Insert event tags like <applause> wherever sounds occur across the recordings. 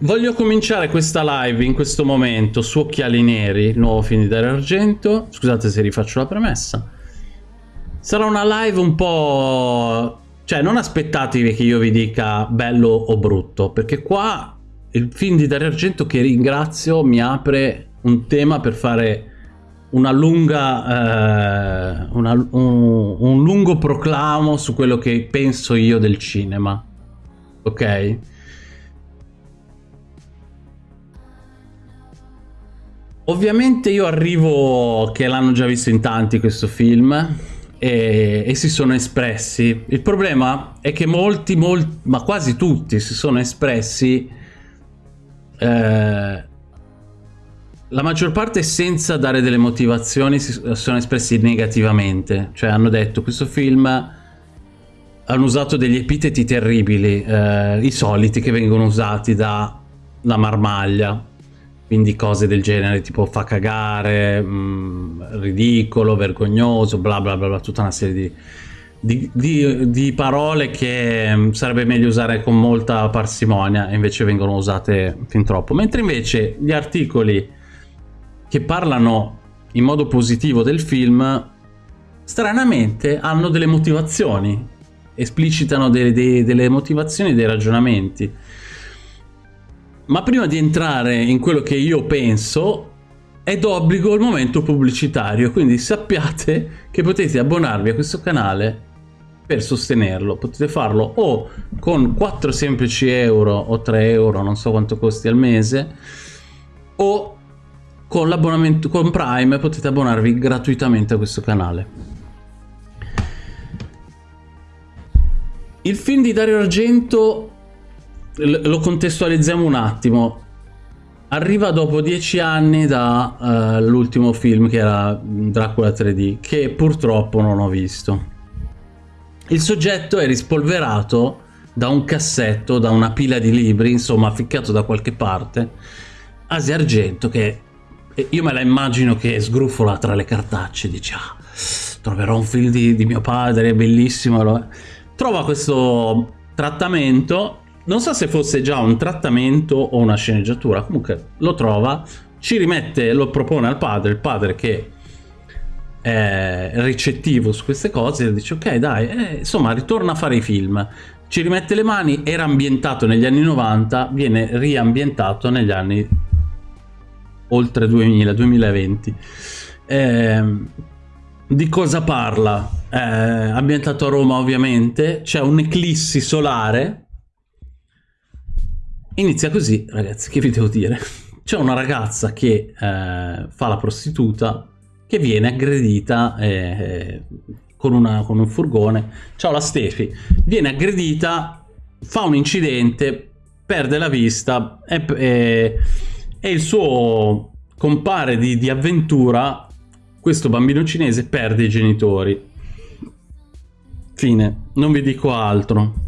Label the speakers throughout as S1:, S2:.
S1: Voglio cominciare questa live in questo momento su Occhiali Neri, nuovo film di Dario Argento. Scusate se rifaccio la premessa. Sarà una live un po'... Cioè, non aspettatevi che io vi dica bello o brutto, perché qua il film di Dario Argento, che ringrazio, mi apre un tema per fare una lunga, eh, una, un, un lungo proclamo su quello che penso io del cinema. Ok? Ovviamente io arrivo che l'hanno già visto in tanti questo film e, e, si sono espressi. Il problema è che molti, molti, ma quasi tutti si sono espressi eh, la maggior parte senza dare delle motivazioni si sono espressi negativamente, cioè hanno detto questo film hanno usato degli epiteti terribili, eh, i soliti che vengono usati da la marmaglia, quindi cose del genere tipo fa cagare, mh, mm, ridicolo, vergognoso, bla bla bla, bla tutta una serie di, di, di, di, parole che mm, sarebbe meglio usare con molta parsimonia e invece vengono usate fin troppo. Mentre invece gli articoli che parlano in modo positivo del film stranamente hanno delle motivazioni, esplicitano delle, delle, delle motivazioni, dei ragionamenti ma prima di entrare in quello che io penso, è d'obbligo il momento pubblicitario, quindi sappiate che potete abbonarvi a questo canale per sostenerlo. Potete farlo o con 4 semplici euro o 3 euro, non so quanto costi al mese, o con l'abbonamento con Prime potete abbonarvi gratuitamente a questo canale. Il film di Dario Argento lo contestualizziamo un attimo. Arriva dopo dieci anni dall'ultimo uh, film che era Dracula 3D, che purtroppo non ho visto. Il soggetto è rispolverato da un cassetto, da una pila di libri, insomma, ficcato da qualche parte. Asia Argento, che io me la immagino che sgruffola tra le cartacce, dice, ah, troverò un film di, di mio padre, bellissimo. Trova questo trattamento non so se fosse già un trattamento o una sceneggiatura, comunque lo trova, ci rimette, lo propone al padre, il padre che è ricettivo su queste cose, dice ok dai, eh, insomma ritorna a fare i film, ci rimette le mani, era ambientato negli anni 90, viene riambientato negli anni oltre 2000, 2020. Eh, di cosa parla? Eh, ambientato a Roma ovviamente, c'è un'eclissi solare Inizia così, ragazzi, che vi devo dire? <laughs> C'è una ragazza che eh, fa la prostituta che viene aggredita eh, con, una, con, un furgone. Ciao la Stefi. Viene aggredita, fa un incidente, perde la vista e, e, e il suo compare di, di avventura, questo bambino cinese, perde i genitori. Fine, non vi dico altro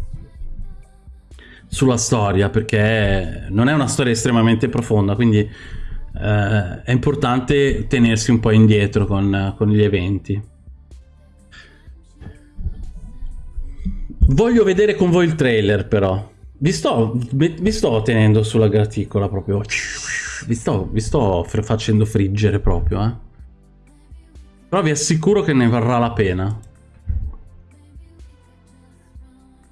S1: sulla storia perché non è una storia estremamente profonda, quindi eh, è importante tenersi un po' indietro con, con gli eventi. Voglio vedere con voi il trailer però. Vi sto, vi sto tenendo sulla graticola proprio. Vi sto, vi sto facendo friggere proprio, eh. Però vi assicuro che ne varrà la pena.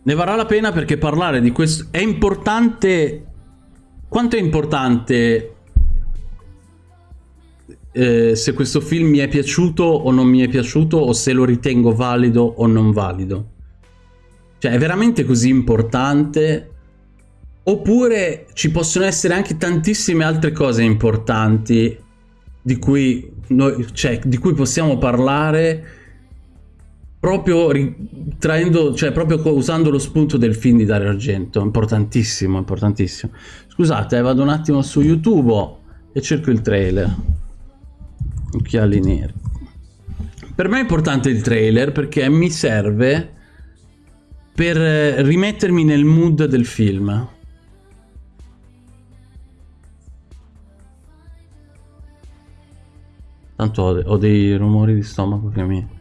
S1: Ne varrà la pena perché parlare di questo è importante. Quanto è importante eh, se questo film mi è piaciuto o non mi è piaciuto o se lo ritengo valido o non valido? Cioè, è veramente così importante? Oppure ci possono essere anche tantissime altre cose importanti di cui, noi, cioè, di cui possiamo parlare proprio traendo, cioè proprio usando lo spunto del film di Dario Argento, importantissimo, importantissimo. Scusate, eh, vado un attimo su YouTube e cerco il trailer. Occhiali neri. Per me è importante il trailer perché mi serve per rimettermi nel mood del film. Tanto ho, ho dei rumori di stomaco che mi...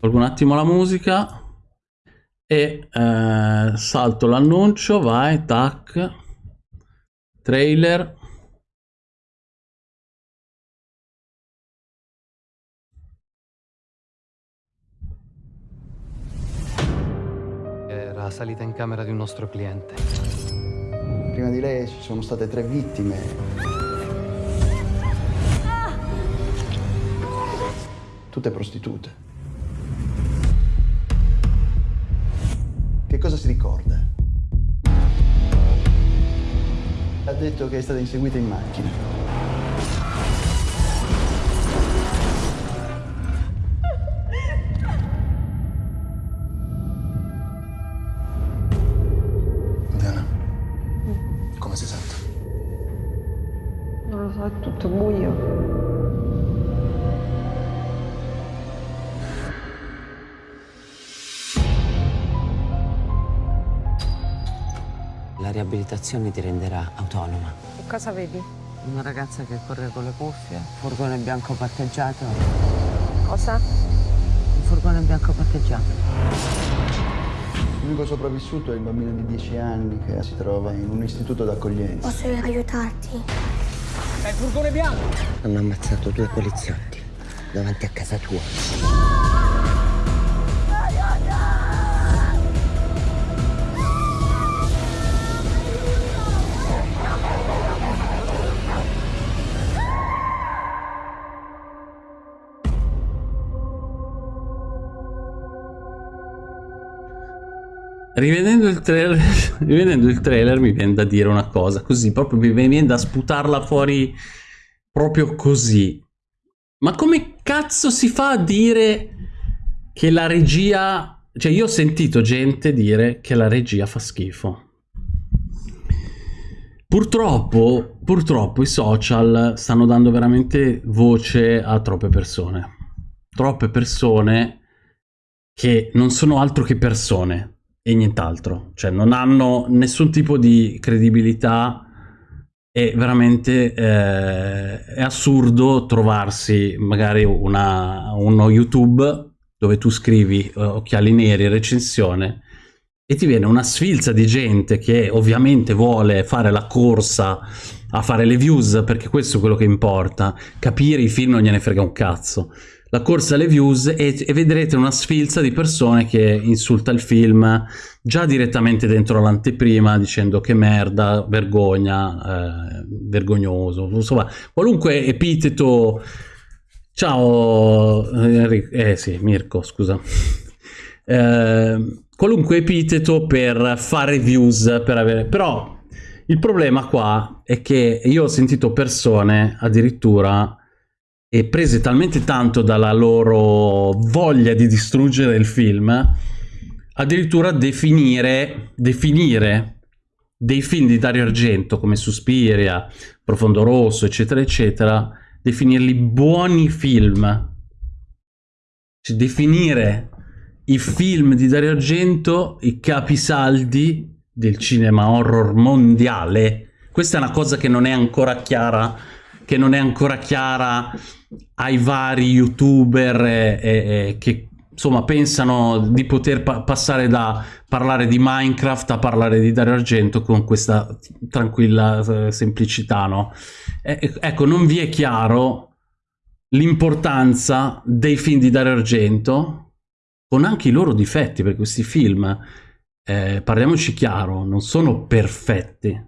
S1: Tolgo un attimo la musica. e eh, salto l'annuncio, vai, tac, trailer.
S2: Era salita in camera di un nostro cliente.
S3: Prima di lei ci sono state tre vittime. Tutte prostitute. Cosa si ricorda? Ha detto che è stata inseguita in macchina.
S4: La riabilitazione ti renderà autonoma.
S5: Che cosa vedi?
S4: Una ragazza che corre con le cuffie, furgone bianco parcheggiato.
S5: Cosa?
S4: Un furgone bianco parcheggiato.
S3: L'unico sopravvissuto è il bambino di 10 anni che si trova in un istituto d'accoglienza.
S6: Posso aiutarti?
S4: Hanno ammazzato due poliziotti davanti a casa tua.
S1: Rivedendo il, trailer, <laughs> rivedendo il trailer mi viene da dire una cosa, così, proprio mi viene da sputarla fuori proprio così. Ma come cazzo si fa a dire che la regia... Cioè io ho sentito gente dire che la regia fa schifo. Purtroppo, purtroppo i social stanno dando veramente voce a troppe persone. Troppe persone che non sono altro che persone e nient'altro. Cioè non hanno nessun tipo di credibilità e veramente eh, è assurdo trovarsi magari una, uno YouTube dove tu scrivi eh, occhiali neri, recensione e ti viene una sfilza di gente che ovviamente vuole fare la corsa a fare le views perché questo è quello che importa capire i film non gliene frega un cazzo la corsa alle views e, e, vedrete una sfilza di persone che insulta il film già direttamente dentro l'anteprima dicendo che merda, vergogna, eh, vergognoso, insomma qualunque epiteto. Ciao eh sì Mirko scusa. Eh, qualunque epiteto per fare views per avere però il problema qua è che io ho sentito persone addirittura e prese talmente tanto dalla loro voglia di distruggere il film, addirittura definire, definire dei film di Dario Argento come Suspiria, Profondo Rosso, eccetera, eccetera, definirli buoni film. Cioè, definire i film di Dario Argento i capisaldi del cinema horror mondiale. Questa è una cosa che non è ancora chiara che non è ancora chiara ai vari youtuber eh, eh, che insomma pensano di poter pa passare da parlare di Minecraft a parlare di Dario Argento con questa tranquilla eh, semplicità no? Eh, ecco non vi è chiaro l'importanza dei film di Dario Argento con anche i loro difetti perché questi film eh, parliamoci chiaro non sono perfetti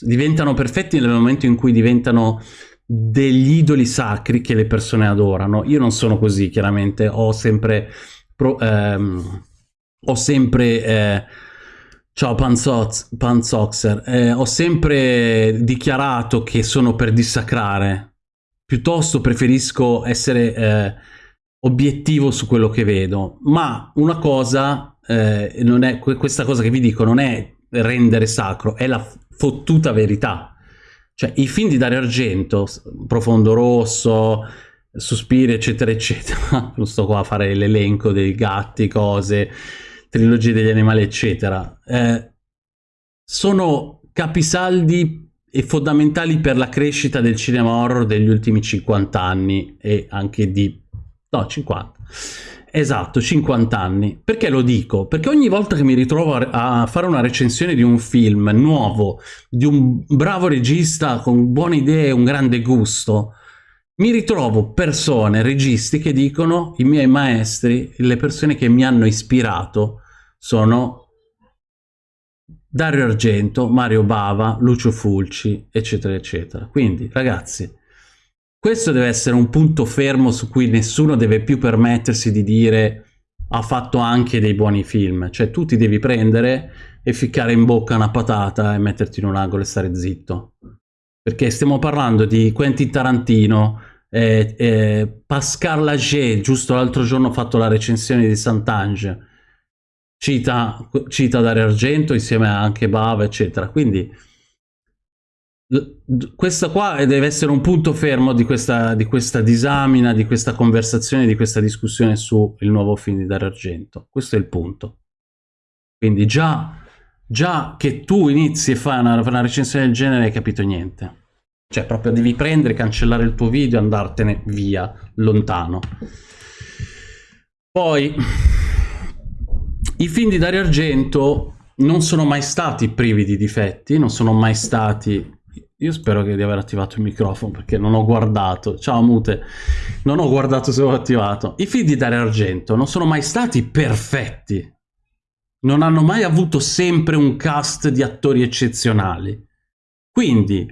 S1: diventano perfetti nel momento in cui diventano degli idoli sacri che le persone adorano. Io non sono così, chiaramente, ho sempre... Pro, ehm, ho sempre... Eh, ciao Panzox, Panzoxer, eh, ho sempre dichiarato che sono per dissacrare. Piuttosto preferisco essere eh, obiettivo su quello che vedo. Ma una cosa, eh, non è, questa cosa che vi dico non è rendere sacro, è la fottuta verità cioè, i film di Dario Argento, Profondo Rosso, Sospiri, eccetera, eccetera, <laughs> non sto qua a fare l'elenco dei gatti, cose, trilogie degli animali, eccetera, eh, sono capisaldi e fondamentali per la crescita del cinema horror degli ultimi 50 anni e anche di... no, 50. Esatto, 50 anni. Perché lo dico? Perché ogni volta che mi ritrovo a fare una recensione di un film nuovo, di un bravo regista con buone idee e un grande gusto, mi ritrovo persone, registi che dicono i miei maestri, le persone che mi hanno ispirato sono Dario Argento, Mario Bava, Lucio Fulci, eccetera, eccetera. Quindi, ragazzi, questo deve essere un punto fermo su cui nessuno deve più permettersi di dire ha fatto anche dei buoni film. Cioè, tu ti devi prendere e ficcare in bocca una patata e metterti in un angolo e stare zitto. Perché stiamo parlando di Quentin Tarantino, eh, eh, Pascal Lager, giusto l'altro giorno ho fatto la recensione di Sant'Ange, cita, cita Dario Argento insieme anche Bava, eccetera. Quindi questo qua deve essere un punto fermo di questa, di questa disamina, di questa conversazione, di questa discussione sul nuovo film di Dario Argento. Questo è il punto. Quindi già, già che tu inizi e fai una, una recensione del genere hai capito niente. Cioè proprio devi prendere, cancellare il tuo video e andartene via, lontano. Poi, i film di Dario Argento non sono mai stati privi di difetti, non sono mai stati... Io spero di aver attivato il microfono perché non ho guardato. Ciao Mute, non ho guardato se l'ho attivato. I film di Dario Argento non sono mai stati perfetti. Non hanno mai avuto sempre un cast di attori eccezionali. Quindi,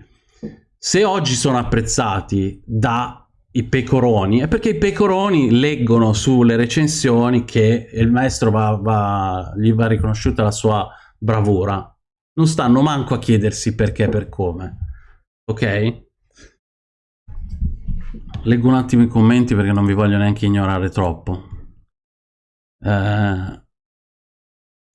S1: se oggi sono apprezzati dai pecoroni è perché i pecoroni leggono sulle recensioni che il maestro va, va, gli va riconosciuta la sua bravura. Non stanno manco a chiedersi perché e per come. Ok? Leggo un attimo i commenti perché non vi voglio neanche ignorare troppo. Eh,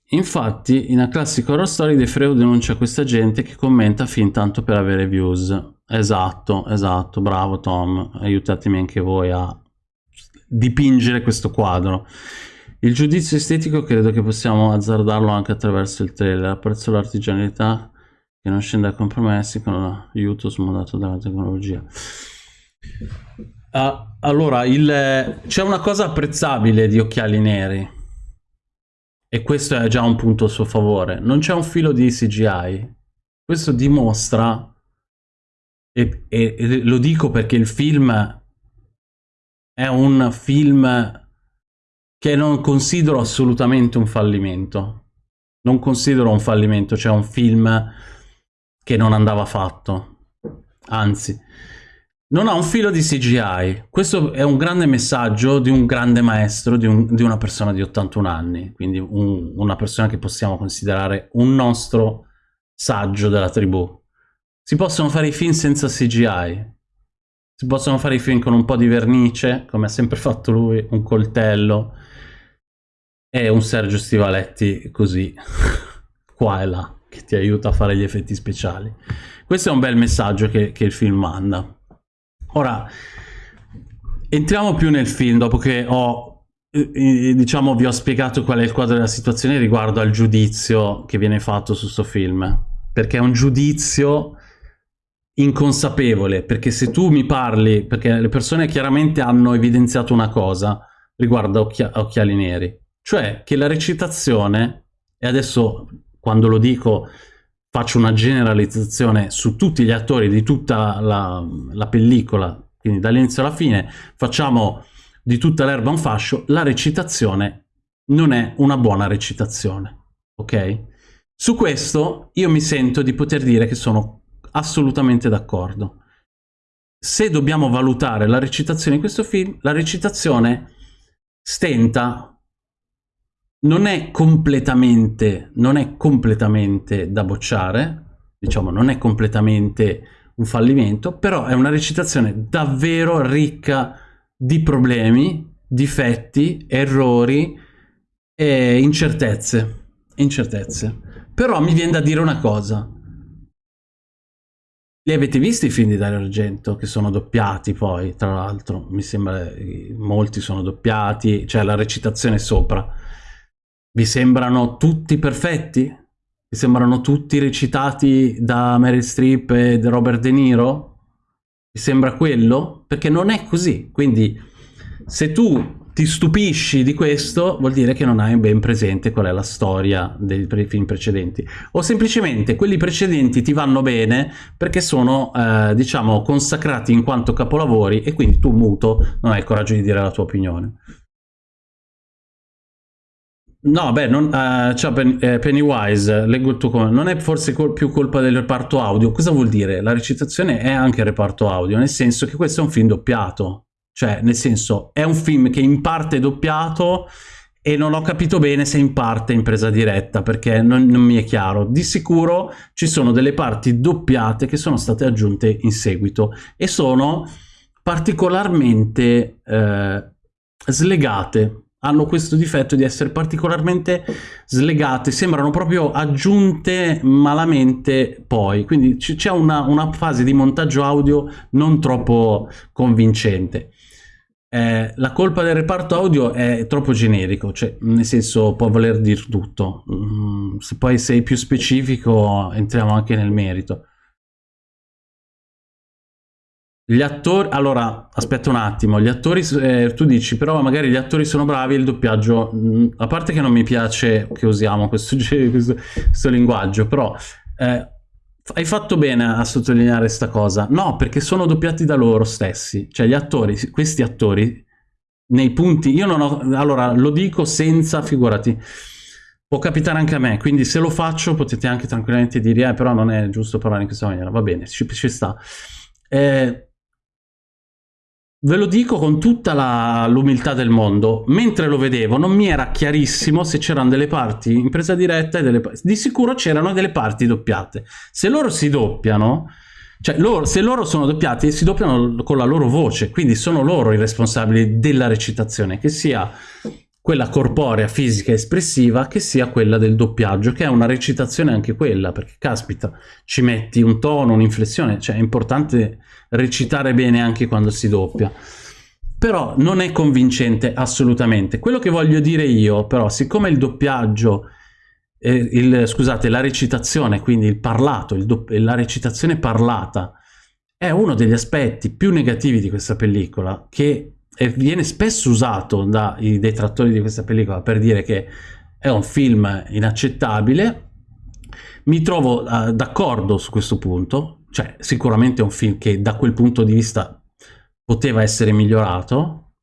S1: infatti, in A Classic Horror Story De Freo denuncia questa gente che commenta fin tanto per avere views. Esatto, esatto, bravo Tom, aiutatemi anche voi a dipingere questo quadro. Il giudizio estetico credo che possiamo azzardarlo anche attraverso il trailer, apprezzo l'artigianalità che non scende a compromessi con l'aiuto smodato dalla tecnologia. Uh, allora, c'è una cosa apprezzabile di Occhiali Neri, e questo è già un punto a suo favore, non c'è un filo di CGI. Questo dimostra e, e, e, lo dico perché il film è un film che non considero assolutamente un fallimento. Non considero un fallimento, cioè un film che non andava fatto. Anzi, non ha un filo di CGI. Questo è un grande messaggio di un grande maestro, di, un, di una persona di 81 anni, quindi un, una persona che possiamo considerare un nostro saggio della tribù. Si possono fare i film senza CGI. Si possono fare i film con un po' di vernice, come ha sempre fatto lui, un coltello e un Sergio Stivaletti così, <laughs> qua e là, che ti aiuta a fare gli effetti speciali. Questo è un bel messaggio che, che il film manda. Ora, entriamo più nel film dopo che ho diciamo vi ho spiegato qual è il quadro della situazione riguardo al giudizio che viene fatto su questo film perché è un giudizio inconsapevole, perché se tu mi parli, perché le persone chiaramente hanno evidenziato una cosa riguardo a occhia occhiali neri, cioè che la recitazione, e adesso quando lo dico faccio una generalizzazione su tutti gli attori di tutta la, la pellicola, quindi dall'inizio alla fine, facciamo di tutta l'erba un fascio, la recitazione non è una buona recitazione, ok? Su questo io mi sento di poter dire che sono assolutamente d'accordo. Se dobbiamo valutare la recitazione in questo film, la recitazione stenta, non è completamente, non è completamente da bocciare, diciamo non è completamente un fallimento, però è una recitazione davvero ricca di problemi, difetti, errori e incertezze. incertezze. Però mi viene da dire una cosa, li avete visti i film di Dario Argento che sono doppiati poi, tra l'altro? Mi sembra molti sono doppiati, cioè la recitazione sopra. Vi sembrano tutti perfetti? Vi sembrano tutti recitati da Meryl Streep e da Robert De Niro? Vi sembra quello? Perché non è così. Quindi se tu ti stupisci di questo, vuol dire che non hai ben presente qual è la storia dei film precedenti. O semplicemente quelli precedenti ti vanno bene perché sono, eh, diciamo, consacrati in quanto capolavori e quindi tu, muto, non hai il coraggio di dire la tua opinione. No, beh, non, uh, ciao Pen eh, Pennywise, leggo il tuo commento. Non è forse col più colpa del reparto audio? Cosa vuol dire? La recitazione è anche il reparto audio, nel senso che questo è un film doppiato. Cioè, nel senso, è un film che in parte è doppiato e non ho capito bene se in parte è in presa diretta, perché non, non mi è chiaro. Di sicuro ci sono delle parti doppiate che sono state aggiunte in seguito e sono particolarmente eh, slegate hanno questo difetto di essere particolarmente slegate, sembrano proprio aggiunte malamente poi, quindi c'è una, una, fase di montaggio audio non troppo convincente. Eh, la colpa del reparto audio è troppo generico, cioè nel senso può voler dire tutto, mm, se poi sei più specifico entriamo anche nel merito. Gli attori, allora, aspetta un attimo, gli attori, eh, tu dici, però magari gli attori sono bravi, il doppiaggio, mh, mm, a parte che non mi piace che usiamo questo, <laughs> questo, questo linguaggio, però eh, hai fatto bene a sottolineare questa cosa. No, perché sono doppiati da loro stessi, cioè gli attori, questi attori, nei punti, io non ho, allora, lo dico senza, figurati, può capitare anche a me, quindi se lo faccio potete anche tranquillamente dire, eh, però non è giusto parlare in questa maniera, va bene, ci, ci sta. Eh, Ve lo dico con tutta l'umiltà del mondo, mentre lo vedevo non mi era chiarissimo se c'erano delle parti in presa diretta e delle Di sicuro c'erano delle parti doppiate. Se loro si doppiano, cioè loro, se loro sono doppiati si doppiano con la loro voce, quindi sono loro i responsabili della recitazione, che sia quella corporea, fisica, espressiva, che sia quella del doppiaggio, che è una recitazione anche quella, perché caspita, ci metti un tono, un'inflessione, cioè è importante recitare bene anche quando si doppia. Però non è convincente assolutamente. Quello che voglio dire io, però, siccome il doppiaggio, eh, il, scusate, la recitazione, quindi il parlato, il la recitazione parlata, è uno degli aspetti più negativi di questa pellicola, che viene spesso usato dai detrattori di questa pellicola per dire che è un film inaccettabile, mi trovo uh, d'accordo su questo punto, cioè sicuramente è un film che da quel punto di vista poteva essere migliorato,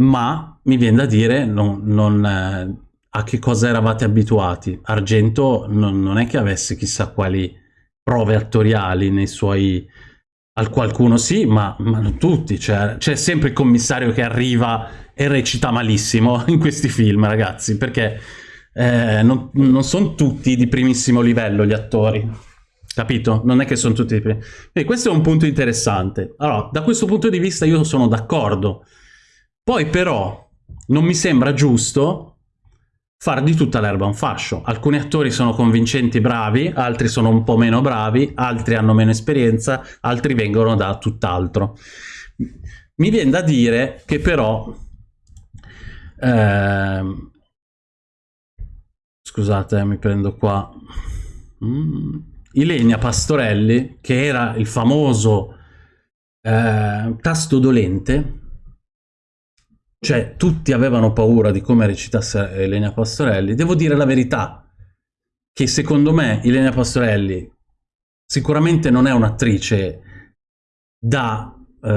S1: ma mi viene da dire non, non, eh, a che cosa eravate abituati. Argento non, non, è che avesse chissà quali prove attoriali nei suoi al qualcuno sì, ma, ma non tutti. C'è cioè, sempre il commissario che arriva e recita malissimo <laughs> in questi film, ragazzi, perché eh, non, non sono tutti di primissimo livello gli attori. Capito? Non è che sono tutti di primissimo. Quindi questo è un punto interessante. Allora, da questo punto di vista io sono d'accordo. Poi però non mi sembra giusto far di tutta l'erba un fascio. Alcuni attori sono convincenti bravi, altri sono un po' meno bravi, altri hanno meno esperienza, altri vengono da tutt'altro. Mi viene da dire che però... Eh, scusate, mi prendo qua... Mm, Ilenia Pastorelli, che era il famoso eh, tasto dolente, cioè tutti avevano paura di come recitasse Elena Pastorelli, devo dire la verità, che secondo me Elena Pastorelli sicuramente non è un'attrice da... Eh,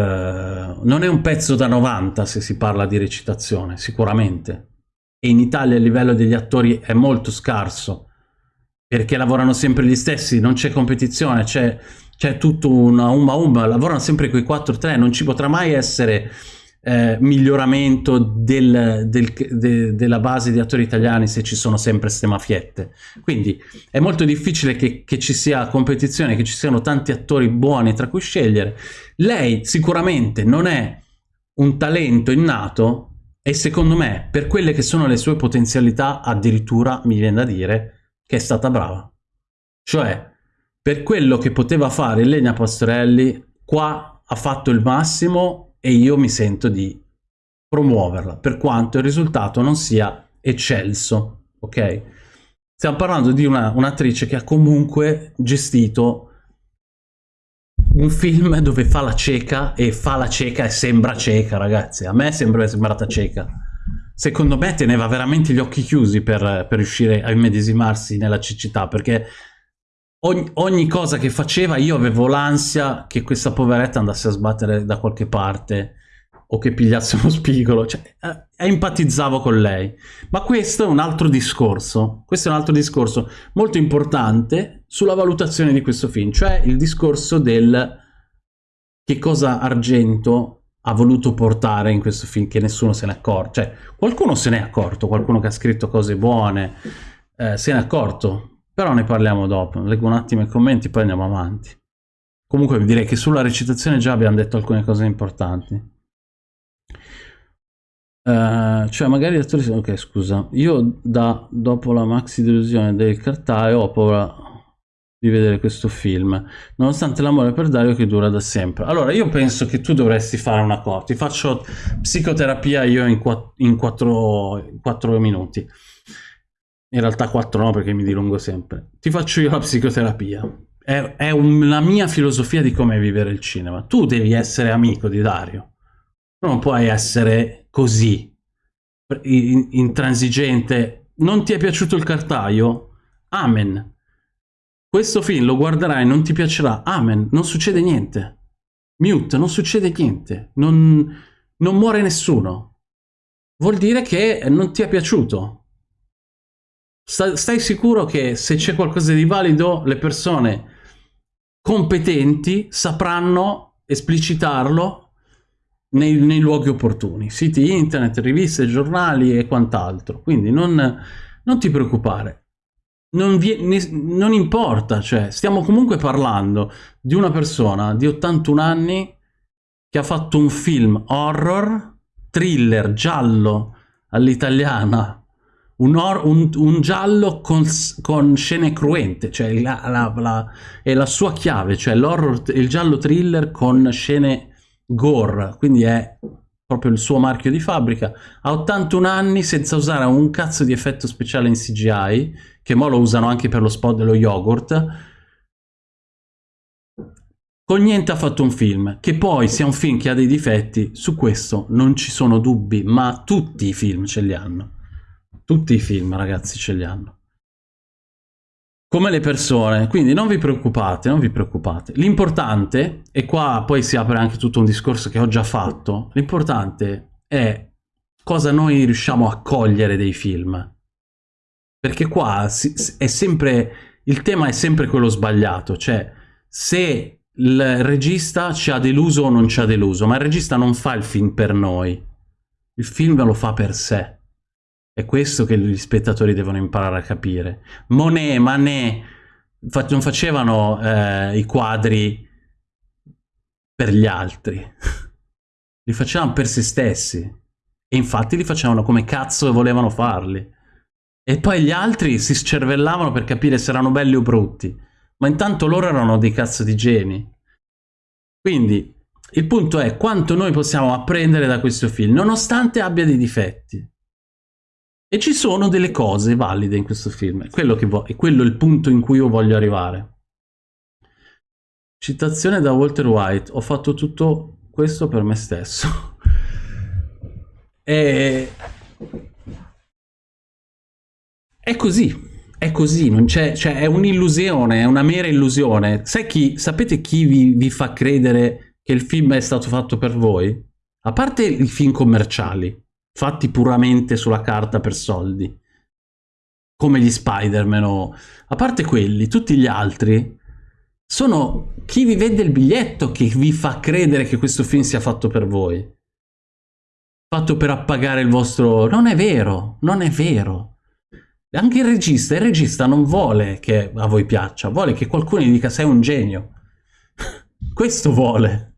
S1: non è un pezzo da 90 se si parla di recitazione, sicuramente. E in Italia il livello degli attori è molto scarso, perché lavorano sempre gli stessi, non c'è competizione, c'è tutto una umma umma, lavorano sempre quei 4-3, non ci potrà mai essere eh, miglioramento del, del, de, della base di attori italiani se ci sono sempre queste mafiette. Quindi è molto difficile che, che, ci sia competizione, che ci siano tanti attori buoni tra cui scegliere. Lei sicuramente non è un talento innato e secondo me per quelle che sono le sue potenzialità addirittura mi viene da dire che è stata brava. Cioè per quello che poteva fare Elena Pastorelli qua ha fatto il massimo e io mi sento di promuoverla, per quanto il risultato non sia eccelso, ok? Stiamo parlando di un'attrice un che ha comunque gestito un film dove fa la cieca e fa la cieca e sembra cieca, ragazzi. A me sembra sembrata cieca. Secondo me teneva veramente gli occhi chiusi per, per riuscire a immedesimarsi nella cecità, perché ogni, ogni cosa che faceva io avevo l'ansia che questa poveretta andasse a sbattere da qualche parte o che pigliasse <laughs> uno spigolo, cioè, eh, empatizzavo con lei. Ma questo è un altro discorso, questo è un altro discorso molto importante sulla valutazione di questo film, cioè il discorso del che cosa Argento ha voluto portare in questo film che nessuno se ne accorge. Cioè, qualcuno se ne è accorto, qualcuno che ha scritto cose buone eh, se ne è accorto, però ne parliamo dopo. Leggo un attimo i commenti, poi andiamo avanti. Comunque direi che sulla recitazione già abbiamo detto alcune cose importanti. Uh, cioè magari gli attori ok scusa. Io da dopo la maxi delusione del cartaceo ho paura di vedere questo film nonostante l'amore per Dario che dura da sempre. Allora io penso che tu dovresti fare una cosa ti faccio psicoterapia io in, quatt in quattro, quattro minuti. In realtà quattro no perché mi dilungo sempre. Ti faccio io la psicoterapia. È, è un, la mia filosofia di come vivere il cinema. Tu devi essere amico di Dario. Non puoi essere così, intransigente. Non ti è piaciuto il cartaio? Amen. Questo film lo guarderai e non ti piacerà? Amen. Non succede niente. Mute, non succede niente. Non, non muore nessuno. Vuol dire che non ti è piaciuto. Stai sicuro che se c'è qualcosa di valido, le persone competenti sapranno esplicitarlo nei, nei, luoghi opportuni, siti internet, riviste, giornali e quant'altro. Quindi non, non ti preoccupare, non, vi, ne, non, importa, cioè stiamo comunque parlando di una persona di 81 anni che ha fatto un film horror, thriller, giallo all'italiana, un, un, un, giallo con, con, scene cruente, cioè la, la, la, è la sua chiave, cioè l'horror, il giallo thriller con scene Gore, quindi è proprio il suo marchio di fabbrica, ha 81 anni senza usare un cazzo di effetto speciale in CGI, che mo lo usano anche per lo spot dello yogurt, con niente ha fatto un film, che poi sia un film che ha dei difetti, su questo non ci sono dubbi, ma tutti i film ce li hanno. Tutti i film, ragazzi, ce li hanno come le persone, quindi non vi preoccupate, non vi preoccupate. L'importante, e qua poi si apre anche tutto un discorso che ho già fatto, l'importante è cosa noi riusciamo a cogliere dei film. Perché qua è sempre, il tema è sempre quello sbagliato, cioè se il regista ci ha deluso o non ci ha deluso, ma il regista non fa il film per noi, il film lo fa per sé. È questo che gli spettatori devono imparare a capire. Monet, Manet non facevano eh, i quadri per gli altri, <laughs> li facevano per se stessi. E infatti li facevano come cazzo volevano farli. E poi gli altri si scervellavano per capire se erano belli o brutti. Ma intanto loro erano dei cazzo di geni. Quindi il punto è quanto noi possiamo apprendere da questo film, nonostante abbia dei difetti. E ci sono delle cose valide in questo film, è quello, è quello il punto in cui io voglio arrivare. Citazione da Walter White, ho fatto tutto questo per me stesso. <laughs> e... È così, è così, c'è, cioè è un'illusione, è una mera illusione. Chi, sapete chi vi, vi fa credere che il film è stato fatto per voi? A parte i film commerciali, fatti puramente sulla carta per soldi, come gli Spider-Man o... A parte quelli, tutti gli altri sono chi vi vende il biglietto che vi fa credere che questo film sia fatto per voi. Fatto per appagare il vostro... Non è vero, non è vero. Anche il regista, il regista non vuole che a voi piaccia, vuole che qualcuno gli dica sei un genio. <laughs> Questo vuole.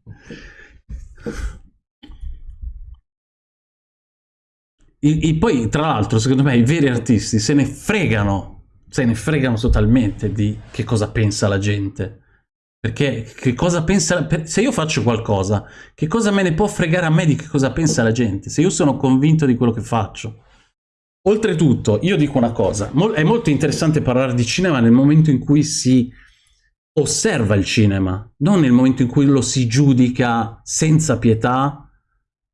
S1: I, i, poi, tra l'altro, secondo me, i veri artisti se ne fregano, se ne fregano totalmente di che cosa pensa la gente. Perché che cosa pensa... Se io faccio qualcosa, che cosa me ne può fregare a me di che cosa pensa la gente? Se io sono convinto di quello che faccio. Oltretutto, io dico una cosa, è molto interessante parlare di cinema nel momento in cui si osserva il cinema, non nel momento in cui lo si giudica senza pietà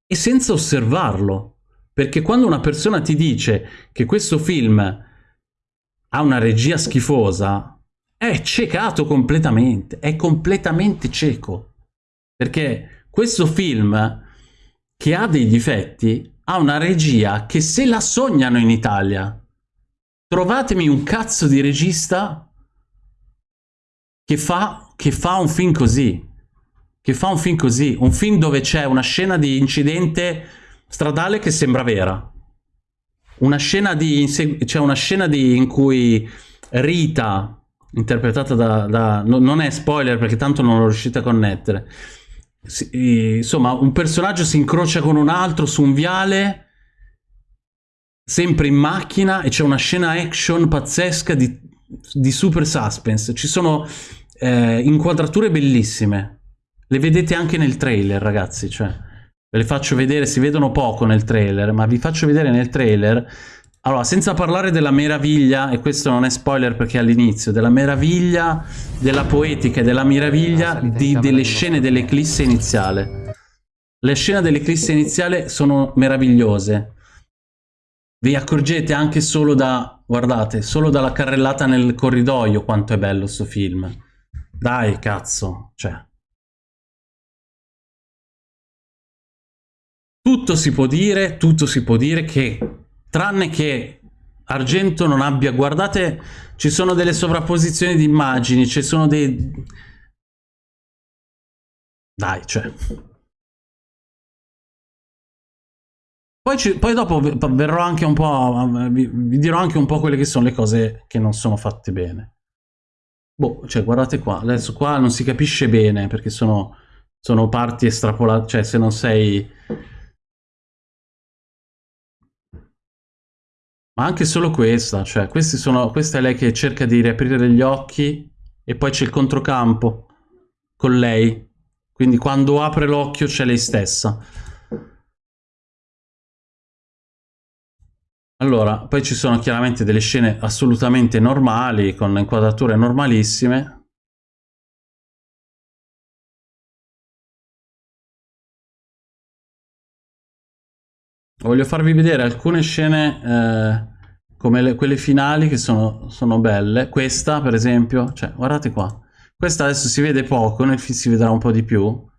S1: e senza osservarlo. Perché quando una persona ti dice che questo film ha una regia schifosa, è ciecato completamente, è completamente cieco. Perché questo film, che ha dei difetti, ha una regia che se la sognano in Italia. Trovatemi un cazzo di regista che fa, che fa un film così. Che fa un film così. Un film dove c'è una scena di incidente stradale che sembra vera. Una scena di... c'è una scena di, in cui Rita, interpretata da, da... non è spoiler perché tanto non lo riuscite a connettere. Si, insomma, un personaggio si incrocia con un altro su un viale sempre in macchina e c'è una scena action pazzesca di, di super suspense. Ci sono eh, inquadrature bellissime. Le vedete anche nel trailer, ragazzi, cioè ve le faccio vedere, si vedono poco nel trailer, ma vi faccio vedere nel trailer allora, senza parlare della meraviglia, e questo non è spoiler perché è all'inizio, della meraviglia, della poetica e della meraviglia di, delle scene dell'eclisse iniziale. Le scene dell'eclisse iniziale sono meravigliose. Vi accorgete anche solo da, guardate, solo dalla carrellata nel corridoio quanto è bello sto film. Dai, cazzo, cioè. Tutto si può dire, tutto si può dire che, tranne che Argento non abbia, guardate, ci sono delle sovrapposizioni di immagini, ci sono dei... Dai, cioè... Poi, ci, poi, dopo verrò anche un po', vi, vi dirò anche un po' quelle che sono le cose che non sono fatte bene. Boh, cioè guardate qua, adesso qua non si capisce bene perché sono, sono parti estrapolate, cioè se non sei... Ma anche solo questa, cioè sono, questa è lei che cerca di riaprire gli occhi e poi c'è il controcampo con lei. Quindi quando apre l'occhio c'è lei stessa. Allora, poi ci sono chiaramente delle scene assolutamente normali, con inquadrature normalissime. Voglio farvi vedere alcune scene eh, come le, quelle finali che sono, sono belle. Questa, per esempio, cioè, guardate qua. Questa adesso si vede poco, nel film si vedrà un po' di più.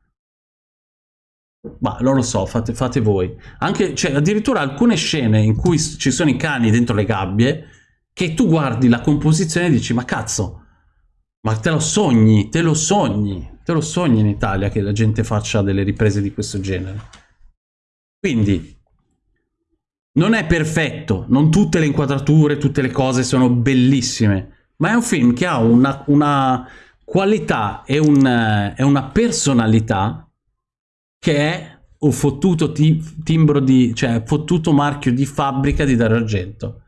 S1: Ma non lo so, fate, fate voi. Anche, cioè, addirittura alcune scene in cui ci sono i cani dentro le gabbie, che tu guardi la composizione e dici, ma cazzo, ma te lo sogni, te lo sogni, te lo sogni in Italia che la gente faccia delle riprese di questo genere. Quindi, non è perfetto, non tutte le inquadrature, tutte le cose sono bellissime, ma è un film che ha una, una qualità e, un, e una personalità che è un fottuto timbro di, cioè fottuto marchio di fabbrica di Dario Argento.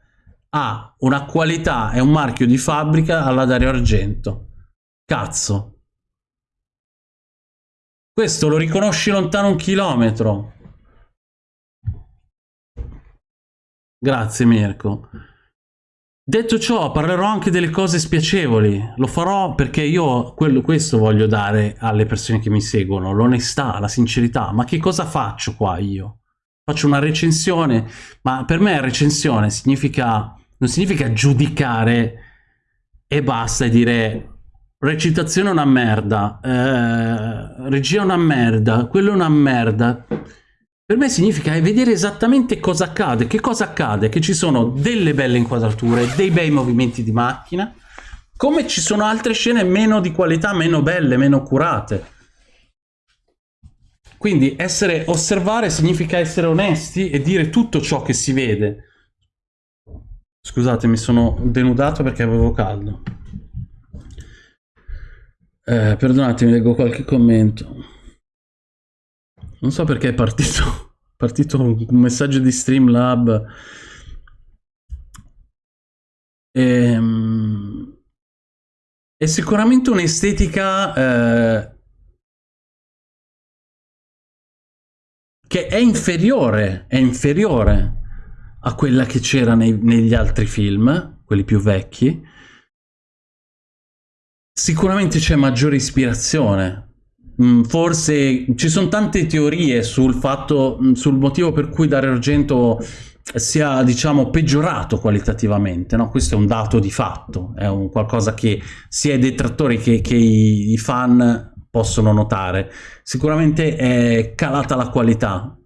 S1: Ha una qualità e un marchio di fabbrica alla Dario Argento. Cazzo. Questo lo riconosci lontano un chilometro. Grazie Mirko. Detto ciò, parlerò anche delle cose spiacevoli. Lo farò perché io quello, questo voglio dare alle persone che mi seguono, l'onestà, la sincerità. Ma che cosa faccio qua io? Faccio una recensione, ma per me recensione significa, non significa giudicare e basta e dire recitazione è una merda, eh, regia è una merda, quello è una merda. Per me significa vedere esattamente cosa accade. Che cosa accade? Che ci sono delle belle inquadrature, dei bei movimenti di macchina, come ci sono altre scene meno di qualità, meno belle, meno curate. Quindi essere, osservare significa essere onesti e dire tutto ciò che si vede. Scusate, mi sono denudato perché avevo caldo. Eh, perdonatemi, leggo qualche commento. Non so perché è partito, <laughs> partito un messaggio di Streamlab. E, ehm, è sicuramente un'estetica eh, che è inferiore, è inferiore a quella che c'era negli altri film, quelli più vecchi, sicuramente c'è maggiore ispirazione. Mm, forse ci sono tante teorie sul fatto, mm, sul motivo per cui Dario Argento sia diciamo peggiorato qualitativamente no? questo è un dato di fatto è un qualcosa che sia i detrattori che, che i, i fan possono notare sicuramente è calata la qualità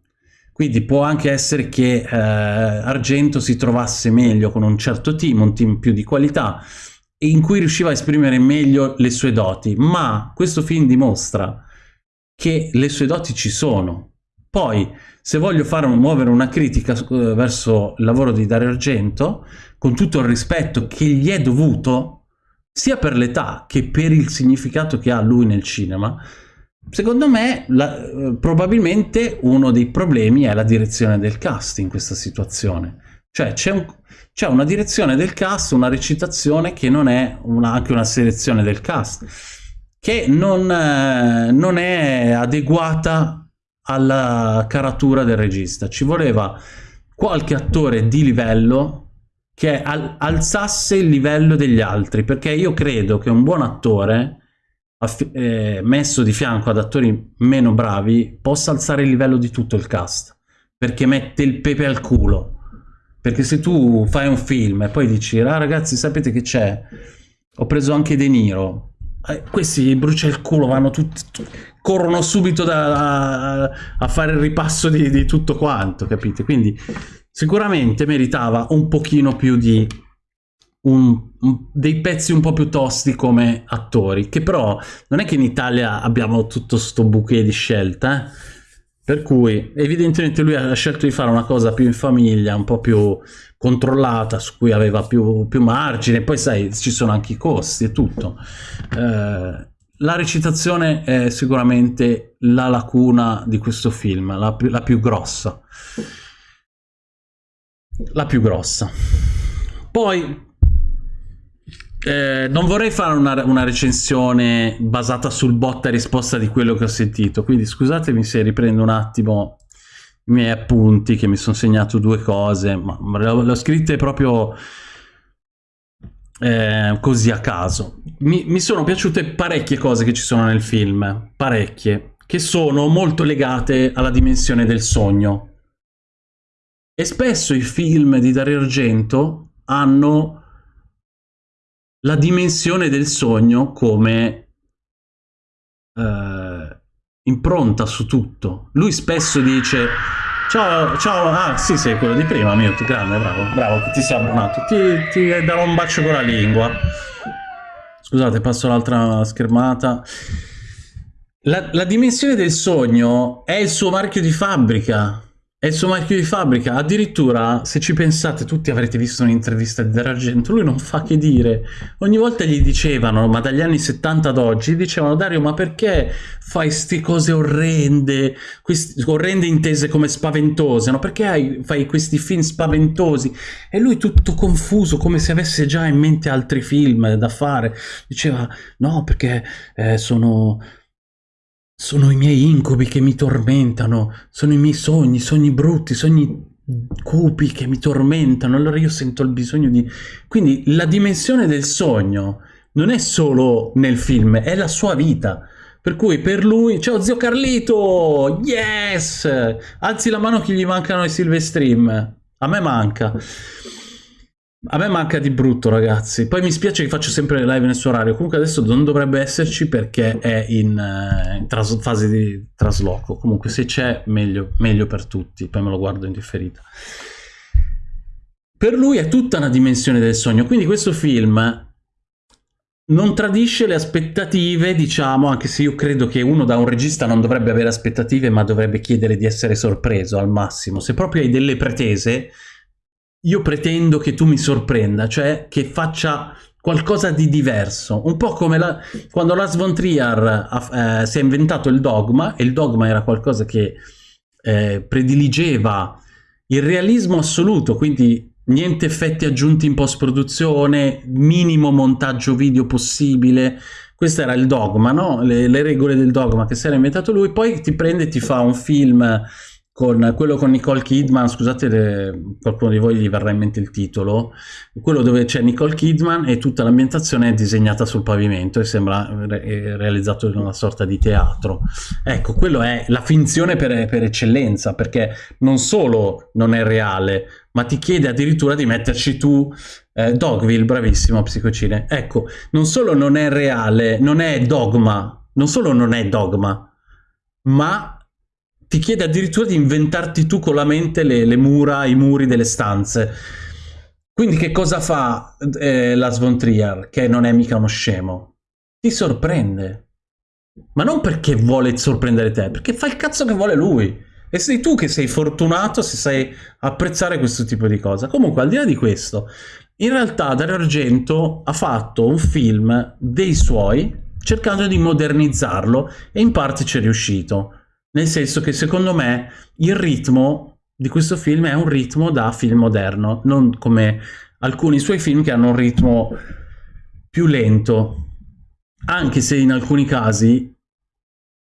S1: quindi può anche essere che eh, Argento si trovasse meglio con un certo team, un team più di qualità, in cui riusciva a esprimere meglio le sue doti, ma questo film dimostra che le sue doti ci sono. Poi, se voglio fare muovere una critica eh, verso il lavoro di Dario Argento, con tutto il rispetto che gli è dovuto, sia per l'età che per il significato che ha lui nel cinema, Secondo me, la, eh, probabilmente uno dei problemi è la direzione del cast in questa situazione. Cioè c'è un, una direzione del cast, una recitazione che non è una, anche una selezione del cast, che non, eh, non è adeguata alla caratura del regista. Ci voleva qualche attore di livello che al, alzasse il livello degli altri, perché io credo che un buon attore eh, messo di fianco ad attori meno bravi possa alzare il livello di tutto il cast perché mette il pepe al culo perché se tu fai un film e poi dici ah ragazzi sapete che c'è? Ho preso anche De Niro. Eh, questi brucia il culo vanno tutti corrono subito da, a, a, fare il ripasso di, di tutto quanto capite? Quindi sicuramente meritava un pochino più di un, un, dei pezzi un po' più tosti come attori, che però non è che in Italia abbiamo tutto sto bouquet di scelta, eh? Per cui evidentemente lui ha scelto di fare una cosa più in famiglia, un po' più controllata, su cui aveva più, più margine, poi sai, ci sono anche i costi e tutto. Eh, la recitazione è sicuramente la lacuna di questo film, la la più grossa. La più grossa. Poi eh, non vorrei fare una, una, recensione basata sul botta e risposta di quello che ho sentito, quindi scusatemi se riprendo un attimo i miei appunti, che mi sono segnato due cose, ma le ho scritte proprio eh, così a caso. Mi, mi sono piaciute parecchie cose che ci sono nel film, parecchie, che sono molto legate alla dimensione del sogno. E spesso i film di Dario Argento hanno la dimensione del sogno come eh, impronta su tutto. Lui spesso dice ciao, ciao, ah sì sì, quello di prima, mio, grande, bravo, bravo, che ti sei abbonato, ti, ti darò un bacio con la lingua. Scusate, passo l'altra schermata. La, la dimensione del sogno è il suo marchio di fabbrica. È il suo marchio di fabbrica, addirittura se ci pensate tutti avrete visto un'intervista di D'Argento, lui non fa che dire, ogni volta gli dicevano, ma dagli anni 70 ad oggi, dicevano Dario ma perché fai queste cose orrende, queste, orrende intese come spaventose, no? perché hai, fai questi film spaventosi? E lui tutto confuso, come se avesse già in mente altri film da fare, diceva no perché eh, sono sono i miei incubi che mi tormentano, sono i miei sogni, sogni brutti, sogni cupi che mi tormentano, allora io sento il bisogno di... Quindi la dimensione del sogno non è solo nel film, è la sua vita. Per cui per lui, ciao zio Carlito, yes! Alzi la mano che gli mancano i Silvestream. A me manca. A me manca di brutto, ragazzi. Poi mi spiace che faccio sempre le live nel suo orario. Comunque adesso non dovrebbe esserci perché è in, uh, in fase di trasloco. Comunque se c'è, meglio, meglio per tutti. Poi me lo guardo in differita. Per lui è tutta una dimensione del sogno. Quindi questo film non tradisce le aspettative, diciamo, anche se io credo che uno da un regista non dovrebbe avere aspettative, ma dovrebbe chiedere di essere sorpreso al massimo. Se proprio hai delle pretese io pretendo che tu mi sorprenda, cioè che faccia qualcosa di diverso, un po' come la, quando Lars von Trier eh, si è inventato il dogma, e il dogma era qualcosa che eh, prediligeva il realismo assoluto, quindi niente effetti aggiunti in post-produzione, minimo montaggio video possibile, questo era il dogma, no? le, le regole del dogma che si era inventato lui, poi ti prende e ti fa un film con quello con Nicole Kidman, scusate le, qualcuno di voi gli verrà in mente il titolo, quello dove c'è Nicole Kidman e tutta l'ambientazione è disegnata sul pavimento e sembra re realizzato in una sorta di teatro. Ecco, quello è la finzione per, per eccellenza, perché non solo non è reale, ma ti chiede addirittura di metterci tu eh, Dogville, bravissimo psicocine. Ecco, non solo non è reale, non è dogma, non solo non è dogma, ma ti chiede addirittura di inventarti tu con la mente le, le mura, i muri delle stanze. Quindi che cosa fa eh, Von Trier, che non è mica uno scemo? Ti sorprende. Ma non perché vuole sorprendere te, perché fa il cazzo che vuole lui. E sei tu che sei fortunato se sai apprezzare questo tipo di cosa. Comunque, al di là di questo, in realtà Dario Argento ha fatto un film dei suoi cercando di modernizzarlo e in parte ci è riuscito nel senso che secondo me il ritmo di questo film è un ritmo da film moderno, non come alcuni suoi film che hanno un ritmo più lento, anche se in alcuni casi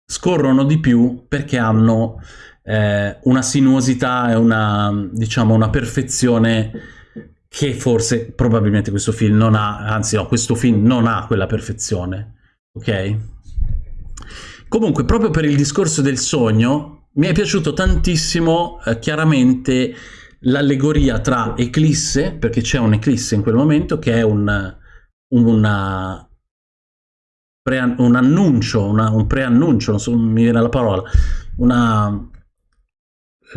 S1: scorrono di più perché hanno eh, una sinuosità e una, diciamo, una perfezione che forse probabilmente questo film non ha, anzi no, questo film non ha quella perfezione, ok? Comunque, proprio per il discorso del sogno, mi è piaciuto tantissimo eh, chiaramente l'allegoria tra eclisse, perché c'è un'eclisse in quel momento, che è un, una, un annuncio, una, un preannuncio, non so, mi viene la parola, una...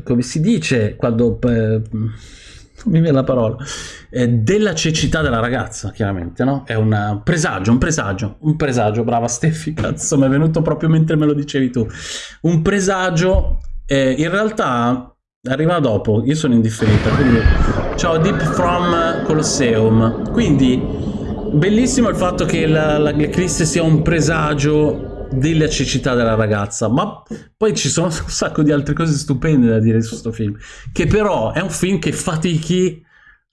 S1: come si dice quando... Eh, <laughs> mi viene la parola, eh, della cecità della ragazza, chiaramente, no? È un presagio, un presagio, un presagio, brava Steffi, cazzo, mi è venuto proprio mentre me lo dicevi tu. Un presagio, eh, in realtà arriva dopo, io sono indifferita, quindi ciao Deep From Colosseum. Quindi, bellissimo il fatto che l'Eclisse sia un presagio della cecità della ragazza, ma poi ci sono <laughs> un sacco di altre cose stupende da dire su questo film, che però è un film che fatichi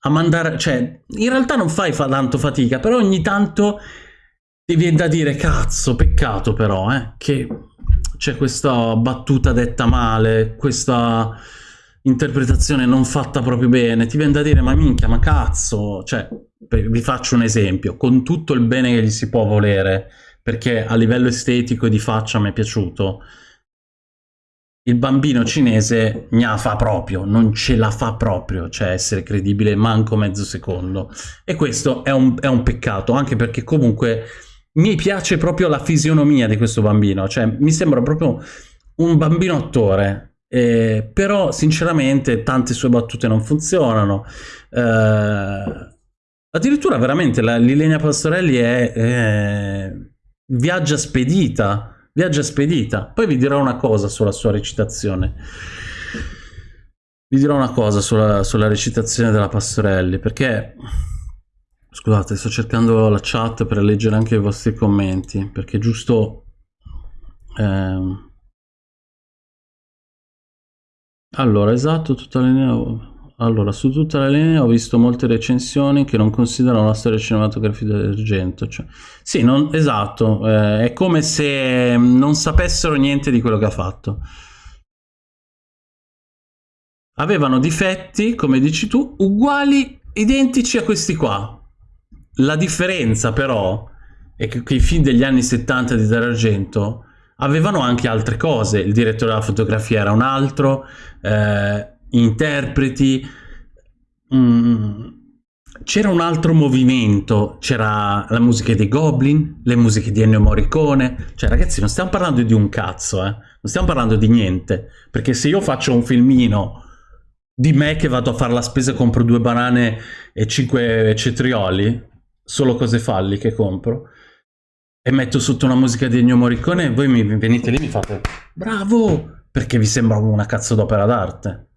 S1: a mandare, cioè in realtà non fai fa tanto fatica, però ogni tanto ti viene da dire cazzo, peccato però, eh, che c'è questa battuta detta male, questa interpretazione non fatta proprio bene, ti viene da dire ma minchia, ma cazzo, cioè vi faccio un esempio, con tutto il bene che gli si può volere, perché a livello estetico e di faccia mi è piaciuto. Il bambino cinese ne fa proprio, non ce la fa proprio, cioè essere credibile manco mezzo secondo. E questo è un, è un peccato, anche perché comunque mi piace proprio la fisionomia di questo bambino, cioè mi sembra proprio un bambino attore, eh, però sinceramente tante sue battute non funzionano. Eh, addirittura veramente la Lilenia Pastorelli è... Eh, viaggia spedita, viaggia spedita. Poi vi dirò una cosa sulla sua recitazione. Vi dirò una cosa sulla, sulla recitazione della Pastorelli, perché... Scusate, sto cercando la chat per leggere anche i vostri commenti, perché giusto... Ehm... Allora, esatto, tutta linea... Allora, su tutta la linea ho visto molte recensioni che non considerano la storia cinematografica d'Argento. Cioè, sì, non, esatto, eh, è come se non sapessero niente di quello che ha fatto. Avevano difetti, come dici tu, uguali, identici a questi qua. La differenza però è che, che i film degli anni 70 di Dario Argento avevano anche altre cose. Il direttore della fotografia era un altro, eh, interpreti. Mm, c'era un altro movimento, c'era la musica dei Goblin, le musiche di Ennio Morricone, cioè ragazzi non stiamo parlando di un cazzo, eh? non stiamo parlando di niente, perché se io faccio un filmino di me che vado a fare la spesa e compro due banane e cinque cetrioli, solo cose falli che compro, e metto sotto una musica di Ennio Morricone, voi mi venite lì e mi fate bravo, perché vi sembra una cazzo d'opera d'arte.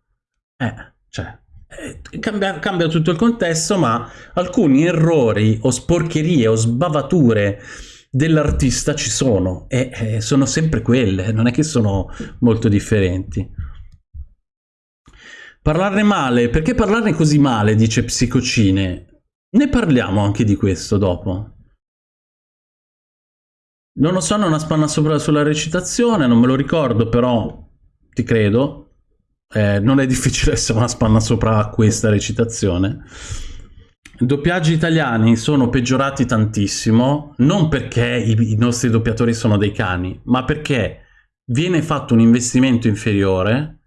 S1: Eh, cioè, eh, cambia, cambia, tutto il contesto, ma alcuni errori o sporcherie o sbavature dell'artista ci sono e eh, sono sempre quelle, non è che sono molto differenti. Parlarne male, perché parlarne così male, dice Psicocine? Ne parliamo anche di questo dopo. Non lo so, non ha spanna sopra sulla recitazione, non me lo ricordo, però ti credo. Eh, non è difficile <laughs> essere una spanna sopra questa recitazione. I doppiaggi italiani sono peggiorati tantissimo, non perché i, i nostri doppiatori sono dei cani, ma perché viene fatto un investimento inferiore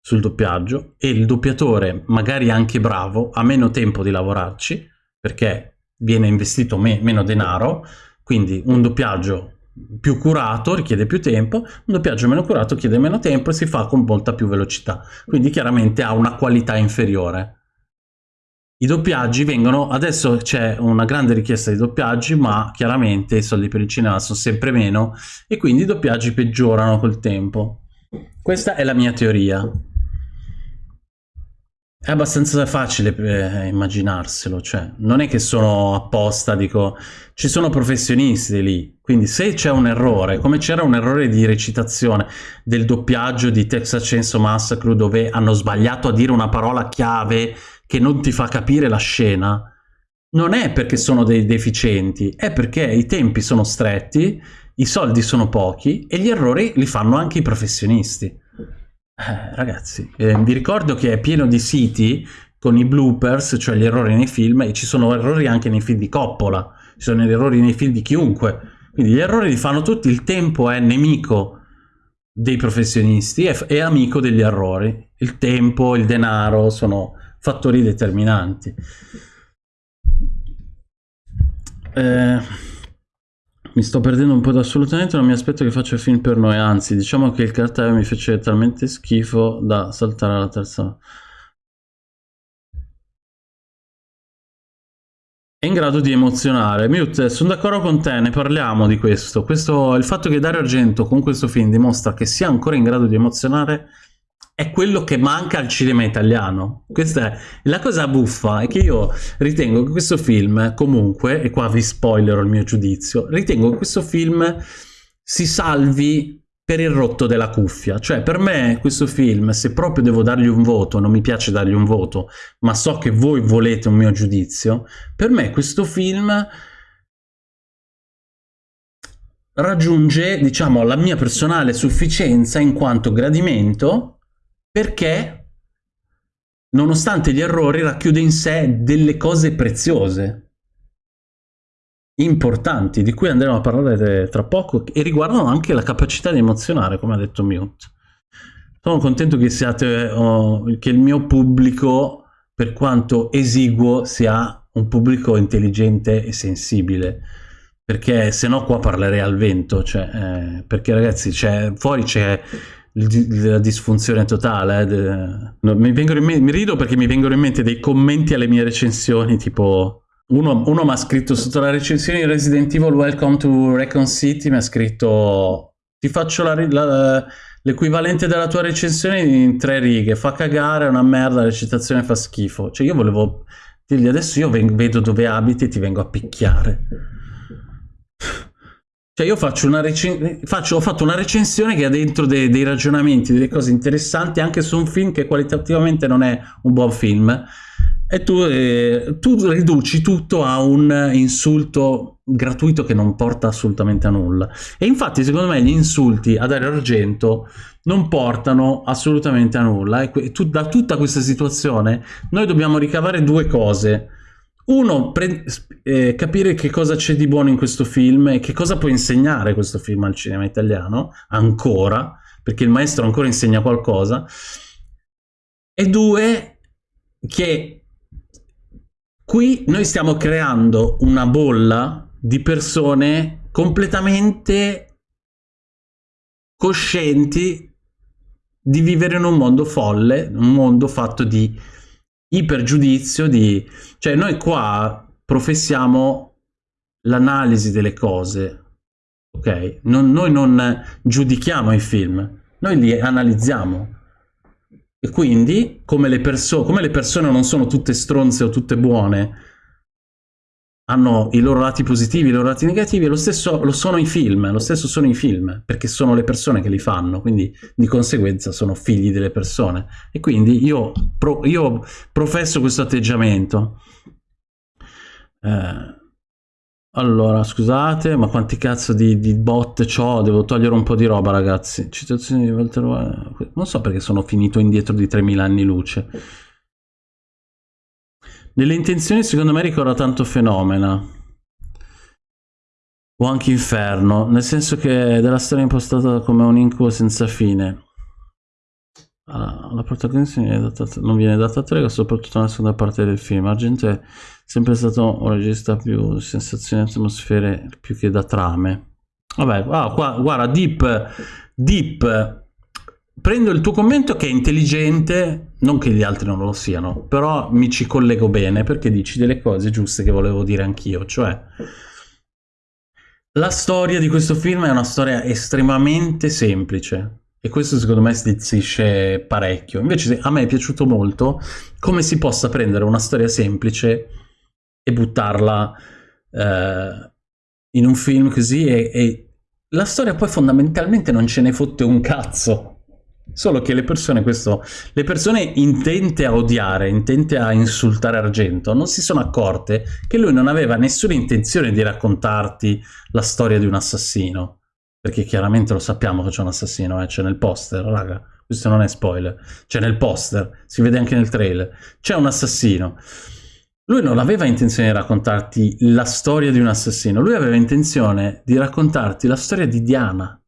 S1: sul doppiaggio e il doppiatore, magari anche bravo, ha meno tempo di lavorarci, perché viene investito me meno denaro, quindi un doppiaggio più curato richiede più tempo, un doppiaggio meno curato chiede meno tempo e si fa con molta più velocità, quindi chiaramente ha una qualità inferiore. I doppiaggi vengono, adesso c'è una grande richiesta di doppiaggi, ma chiaramente i soldi per il cinema sono sempre meno e quindi i doppiaggi peggiorano col tempo. Questa è la mia teoria. È abbastanza facile eh, immaginarselo, cioè non è che sono apposta, dico, ci sono professionisti lì, quindi se c'è un errore, come c'era un errore di recitazione del doppiaggio di Texas Chainsaw Massacre dove hanno sbagliato a dire una parola chiave che non ti fa capire la scena, non è perché sono dei deficienti, è perché i tempi sono stretti, i soldi sono pochi e gli errori li fanno anche i professionisti. Eh, ragazzi, eh, vi ricordo che è pieno di siti con i bloopers, cioè gli errori nei film, e ci sono errori anche nei film di Coppola, ci sono errori nei film di chiunque, quindi gli errori li fanno tutti, il tempo è nemico dei professionisti e è amico degli errori, il tempo, il denaro sono fattori determinanti. Eh, mi sto perdendo un po' da assolutamente, non mi aspetto che faccia film per noi, anzi, diciamo che il cartello mi fece talmente schifo da saltare alla terza. È in grado di emozionare. Mute, sono d'accordo con te, ne parliamo di questo. questo. Il fatto che Dario Argento con questo film dimostra che sia ancora in grado di emozionare è quello che manca al cinema italiano. Questa è la cosa buffa, è che io ritengo che questo film, comunque, e qua vi spoilerò il mio giudizio, ritengo che questo film si salvi per il rotto della cuffia. Cioè, per me questo film, se proprio devo dargli un voto, non mi piace dargli un voto, ma so che voi volete un mio giudizio, per me questo film raggiunge, diciamo, la mia personale sufficienza in quanto gradimento perché nonostante gli errori racchiude in sé delle cose preziose, importanti, di cui andremo a parlare tra poco e riguardano anche la capacità di emozionare, come ha detto Mute. Sono contento che, siate, oh, che il mio pubblico, per quanto esiguo, sia un pubblico intelligente e sensibile perché se no qua parlerei al vento cioè, eh, perché ragazzi fuori c'è la disfunzione totale. Eh, no, mi, mente, mi, rido perché mi vengono in mente dei commenti alle mie recensioni, tipo... Uno, uno mi ha scritto sotto la recensione di Resident Evil Welcome to Recon City, mi ha scritto ti faccio l'equivalente della tua recensione in tre righe, fa cagare, è una merda, la recitazione fa schifo. Cioè io volevo dirgli adesso io vedo dove abiti e ti vengo a picchiare. Cioè io faccio una faccio, ho fatto una recensione che ha dentro dei, dei, ragionamenti, delle cose interessanti anche su un film che qualitativamente non è un buon film. E tu, eh, tu riduci tutto a un insulto gratuito che non porta assolutamente a nulla. E infatti secondo me gli insulti a Dario Argento non portano assolutamente a nulla. E tu, da tutta questa situazione noi dobbiamo ricavare due cose uno, eh, capire che cosa c'è di buono in questo film e che cosa può insegnare questo film al cinema italiano, ancora, perché il maestro ancora insegna qualcosa. E due, che qui noi stiamo creando una bolla di persone completamente coscienti di vivere in un mondo folle, un mondo fatto di ipergiudizio di... Cioè noi qua professiamo l'analisi delle cose, ok? Non, noi non giudichiamo i film, noi li analizziamo. E quindi, come le, come le persone non sono tutte stronze o tutte buone, hanno i loro lati positivi, i loro lati negativi, lo stesso lo sono i film, lo stesso sono i film, perché sono le persone che li fanno, quindi di conseguenza sono figli delle persone. E quindi io, pro, io professo questo atteggiamento. Eh, Allora, scusate, ma quanti cazzo di, di bot c'ho? Devo togliere un po' di roba, ragazzi. Citazioni di Walter. Non so perché sono finito indietro di 3000 anni luce. Nelle intenzioni, secondo me, ricorda tanto Fenomena. O anche Inferno, nel senso che è della storia impostata come un incubo senza fine. Ah, la protagonista non viene data, data trega, soprattutto nella seconda parte del film. Argento è sempre stato un regista più sensazioni atmosfere più che da trame. Vabbè, ah, qua, guarda, Deep, Deep, prendo il tuo commento che è intelligente, non che gli altri non lo siano, però mi ci collego bene perché dici delle cose giuste che volevo dire anch'io, cioè... La storia di questo film è una storia estremamente semplice e questo secondo me stizzisce parecchio. Invece a me è piaciuto molto come si possa prendere una storia semplice e buttarla eh, in un film così e, e la storia poi fondamentalmente non ce ne fotte un cazzo. Solo che le persone, questo, le persone intente a odiare, intente a insultare Argento, non si sono accorte che lui non aveva nessuna intenzione di raccontarti la storia di un assassino. Perché chiaramente lo sappiamo che c'è un assassino, eh? c'è nel poster, raga. Questo non è spoiler. C'è nel poster, si vede anche nel trailer. C'è un assassino. Lui non aveva intenzione di raccontarti la storia di un assassino, lui aveva intenzione di raccontarti la storia di Diana,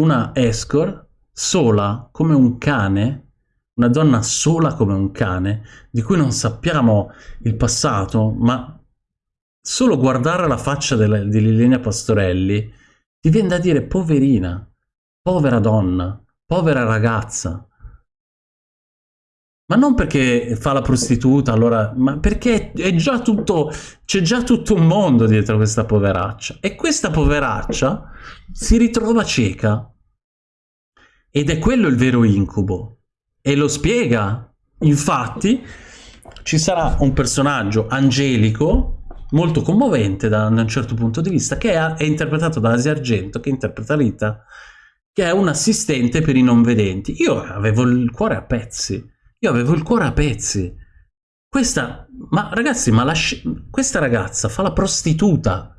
S1: una escort sola come un cane, una donna sola come un cane, di cui non sappiamo il passato, ma solo guardare la faccia della, di Liliana Pastorelli ti viene da dire poverina, povera donna, povera ragazza. Ma non perché fa la prostituta, allora, ma perché è già tutto, c'è già tutto un mondo dietro questa poveraccia. E questa poveraccia si ritrova cieca ed è quello il vero incubo. E lo spiega. Infatti, ci sarà un personaggio angelico, molto commovente da, un certo punto di vista, che è, è interpretato da Asia Argento, che interpreta Rita, che è un assistente per i non vedenti. Io avevo il cuore a pezzi. Io avevo il cuore a pezzi. Questa, ma ragazzi, ma la, questa ragazza fa la prostituta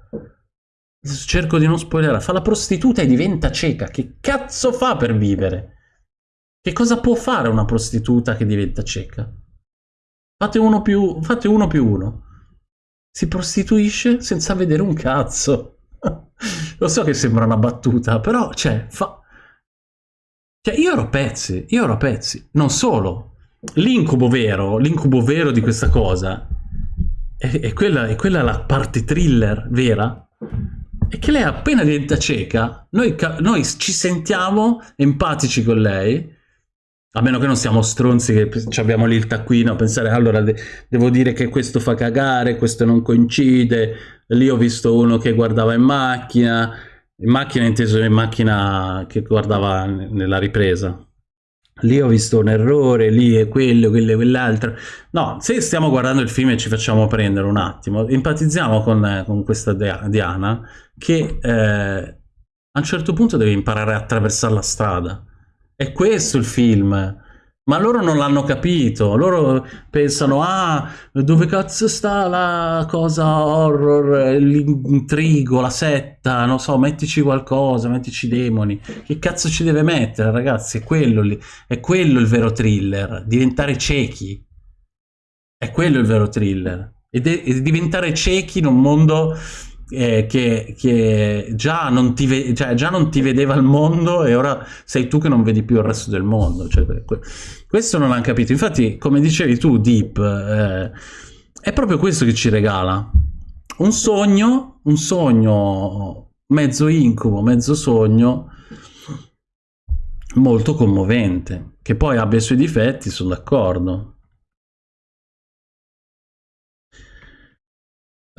S1: cerco di non spoilerare, fa la prostituta e diventa cieca. Che cazzo fa per vivere? Che cosa può fare una prostituta che diventa cieca? Fate uno più, fate uno più uno. Si prostituisce senza vedere un cazzo. <laughs> Lo so che sembra una battuta, però, cioè, fa... Cioè, io ero pezzi, io ero pezzi. Non solo. L'incubo vero, l'incubo vero di questa cosa, è, è, quella, è quella la parte thriller vera, è che lei appena diventa cieca, noi, noi, ci sentiamo empatici con lei, a meno che non siamo stronzi che abbiamo lì il taccuino a pensare allora de devo dire che questo fa cagare, questo non coincide, lì ho visto uno che guardava in macchina, in macchina inteso in macchina che guardava nella ripresa, lì ho visto un errore, lì è quello, quello, quell'altro. No, se stiamo guardando il film e ci facciamo prendere un attimo, empatizziamo con, con questa Diana che eh, a un certo punto deve imparare a attraversare la strada. È questo il film. Ma loro non l'hanno capito, loro pensano, ah, dove cazzo sta la cosa horror, l'intrigo, la setta, non so, mettici qualcosa, mettici demoni. Che cazzo ci deve mettere, ragazzi? È quello, lì, è quello il vero thriller, diventare ciechi. È quello il vero thriller. E, e diventare ciechi in un mondo eh, che, che già, non ti cioè, già, non ti vedeva il mondo e ora sei tu che non vedi più il resto del mondo. Cioè, questo non hanno capito. Infatti, come dicevi tu, Deep, eh, è proprio questo che ci regala. Un sogno, un sogno mezzo incubo, mezzo sogno, molto commovente. Che poi abbia i suoi difetti, sono d'accordo.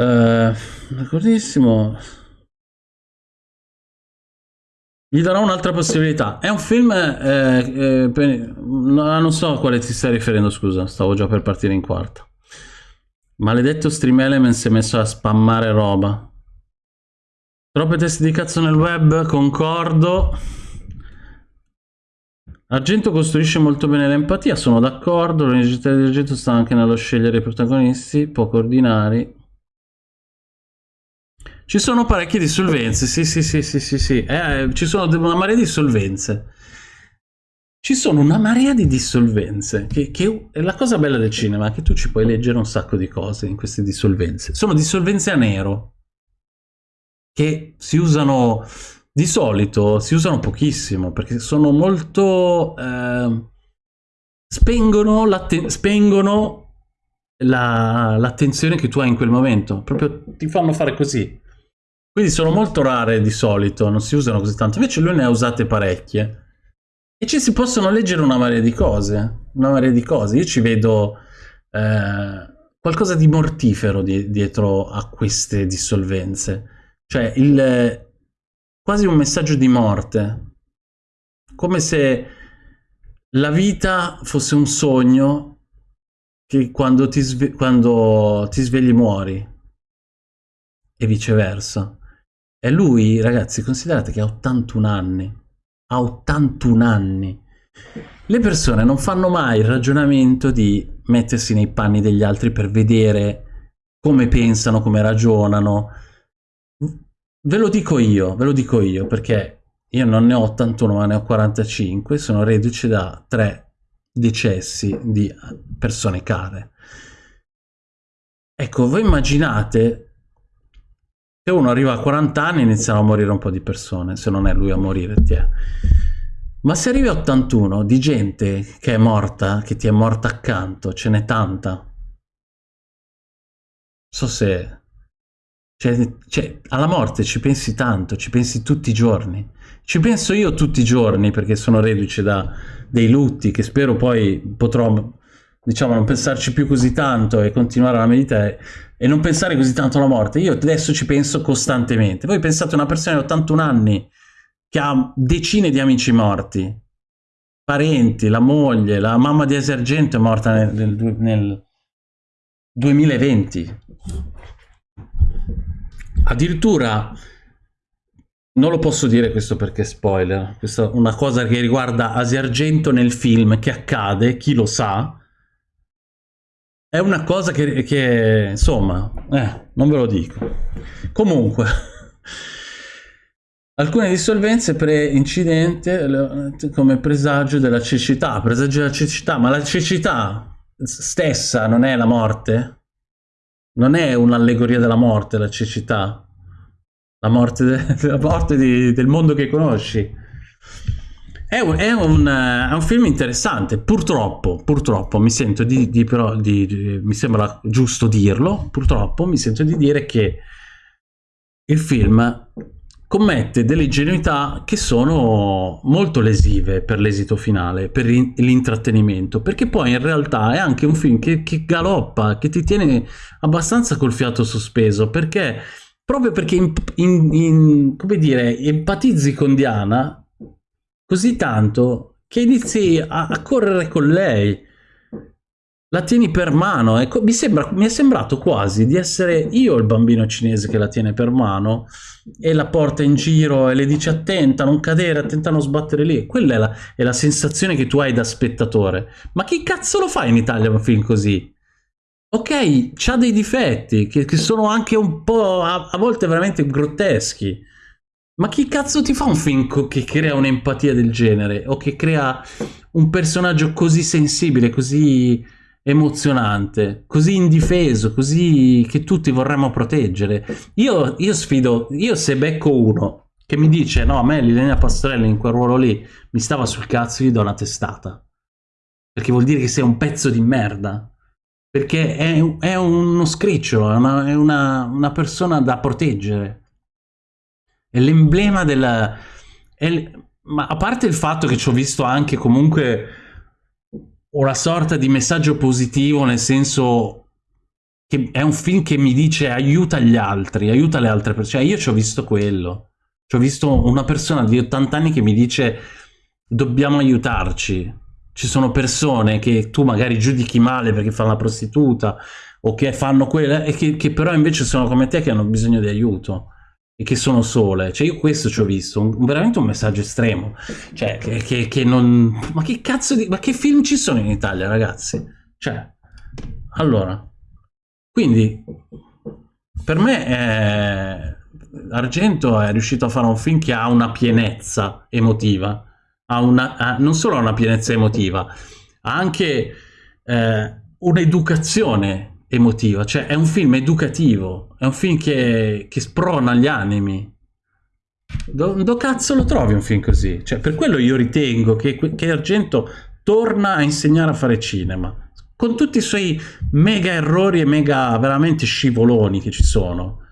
S1: Uh, d'accordissimo. Gli darò un'altra possibilità. È un film... Eh, eh, per... non so a quale ti stai riferendo, scusa. Stavo già per partire in quarta. Maledetto Stream Element si è messo a spammare roba. Troppe teste di cazzo nel web, concordo. Argento costruisce molto bene l'empatia, sono d'accordo. L'università di Argento sta anche nello scegliere i protagonisti, poco ordinari. Ci sono parecchie dissolvenze, sì, sì, sì, sì, sì, sì. Eh, ci sono una marea di dissolvenze. Ci sono una marea di dissolvenze, che, che è la cosa bella del cinema, che tu ci puoi leggere un sacco di cose in queste dissolvenze. Sono dissolvenze a nero, che si usano di solito, si usano pochissimo, perché sono molto... Eh, spengono l'attenzione la, che tu hai in quel momento, proprio ti fanno fare così. Quindi sono molto rare di solito, non si usano così tanto, invece lui ne ha usate parecchie. E ci si possono leggere una marea di cose, una marea di cose. Io ci vedo eh, qualcosa di mortifero di, dietro a queste dissolvenze. Cioè, il, quasi un messaggio di morte. Come se la vita fosse un sogno che quando ti, sve quando ti svegli muori. E viceversa. E lui, ragazzi, considerate che ha 81 anni a 81 anni. Le persone non fanno mai il ragionamento di mettersi nei panni degli altri per vedere come pensano, come ragionano. Ve lo dico io, ve lo dico io, perché io non ne ho 81 ma ne ho 45, sono reduce da tre decessi di persone care. Ecco, voi immaginate se uno arriva a 40 anni iniziano a morire un po' di persone, se non è lui a morire, ti è. Ma se arrivi a 81 di gente che è morta, che ti è morta accanto, ce n'è tanta. So se... Cioè, cioè, alla morte ci pensi tanto, ci pensi tutti i giorni. Ci penso io tutti i giorni perché sono reduce da dei lutti che spero poi potrò, diciamo, non pensarci più così tanto e continuare a meditare e non pensare così tanto alla morte. Io adesso ci penso costantemente. Voi pensate a una persona di 81 anni che ha decine di amici morti, parenti, la moglie, la mamma di Esergento è morta nel, nel, nel 2020. Addirittura, non lo posso dire questo perché è spoiler, questa è una cosa che riguarda Asia Argento nel film che accade, chi lo sa, è una cosa che, che insomma, eh, non ve lo dico. Comunque, <laughs> alcune dissolvenze pre-incidente come presagio della cecità, presagio della cecità, ma la cecità stessa non è la morte? Non è un'allegoria della morte la cecità? La morte, de <laughs> la morte di, del mondo che conosci? È un, è, un, è un, film interessante, purtroppo, purtroppo mi sento di, di, però, di, di, mi sembra giusto dirlo, purtroppo mi sento di dire che il film commette delle ingenuità che sono molto lesive per l'esito finale, per l'intrattenimento, perché poi in realtà è anche un film che, che galoppa, che ti tiene abbastanza col fiato sospeso, perché proprio perché in, in, in, come dire, empatizzi con Diana così tanto che inizi a, a correre con lei. La tieni per mano, ecco, mi, sembra, mi è sembrato quasi di essere io il bambino cinese che la tiene per mano e la porta in giro e le dice attenta, non cadere, attenta a non sbattere lì. Quella è la, è la sensazione che tu hai da spettatore. Ma chi cazzo lo fa in Italia un film così? Ok, c'ha dei difetti che, che, sono anche un po' a, a volte veramente grotteschi ma chi cazzo ti fa un film che crea un'empatia del genere? O che crea un personaggio così sensibile, così emozionante, così indifeso, così che tutti vorremmo proteggere? Io, io sfido, io se becco uno che mi dice no, a me Liliana Pastorelli in quel ruolo lì mi stava sul cazzo, gli do una testata. Perché vuol dire che sei un pezzo di merda. Perché è, è uno scricciolo, è, è una, una persona da proteggere è l'emblema della... È, ma a parte il fatto che ci ho visto anche comunque una sorta di messaggio positivo, nel senso che è un film che mi dice aiuta gli altri, aiuta le altre persone. Cioè io ci ho visto quello. Ci ho visto una persona di 80 anni che mi dice dobbiamo aiutarci. Ci sono persone che tu magari giudichi male perché fanno la prostituta o che fanno quella e che, che però invece sono come te che hanno bisogno di aiuto e che sono sole. Cioè io questo ci ho visto, un, veramente un messaggio estremo. Cioè, che, che, che, non... Ma che cazzo di... Ma che film ci sono in Italia, ragazzi? Cioè, allora... Quindi, per me è... Argento è riuscito a fare un film che ha una pienezza emotiva, ha una, ha, non solo ha una pienezza emotiva, ha anche eh, un'educazione emotiva, cioè è un film educativo, è un film che, che sprona gli animi. Do, do, cazzo lo trovi un film così? Cioè, per quello io ritengo che, che Argento torna a insegnare a fare cinema, con tutti i suoi mega errori e mega veramente scivoloni che ci sono.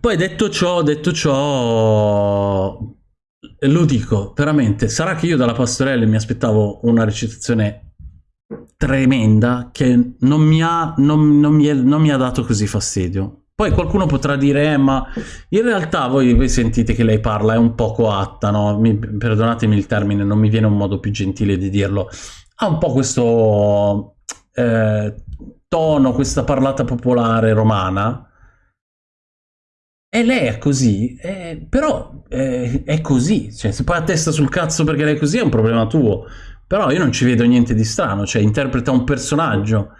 S1: Poi detto ciò, detto ciò, lo dico veramente, sarà che io dalla Pastorelli mi aspettavo una recitazione tremenda che non mi ha, non, non mi è, non mi ha dato così fastidio. Poi qualcuno potrà dire, eh, ma in realtà voi, voi, sentite che lei parla, è un po' coatta, no? Mi, perdonatemi il termine, non mi viene un modo più gentile di dirlo. Ha un po' questo eh, tono, questa parlata popolare romana, e lei è così, eh, però eh, è così, cioè se poi a testa sul cazzo perché lei è così è un problema tuo, però io non ci vedo niente di strano, cioè interpreta un personaggio,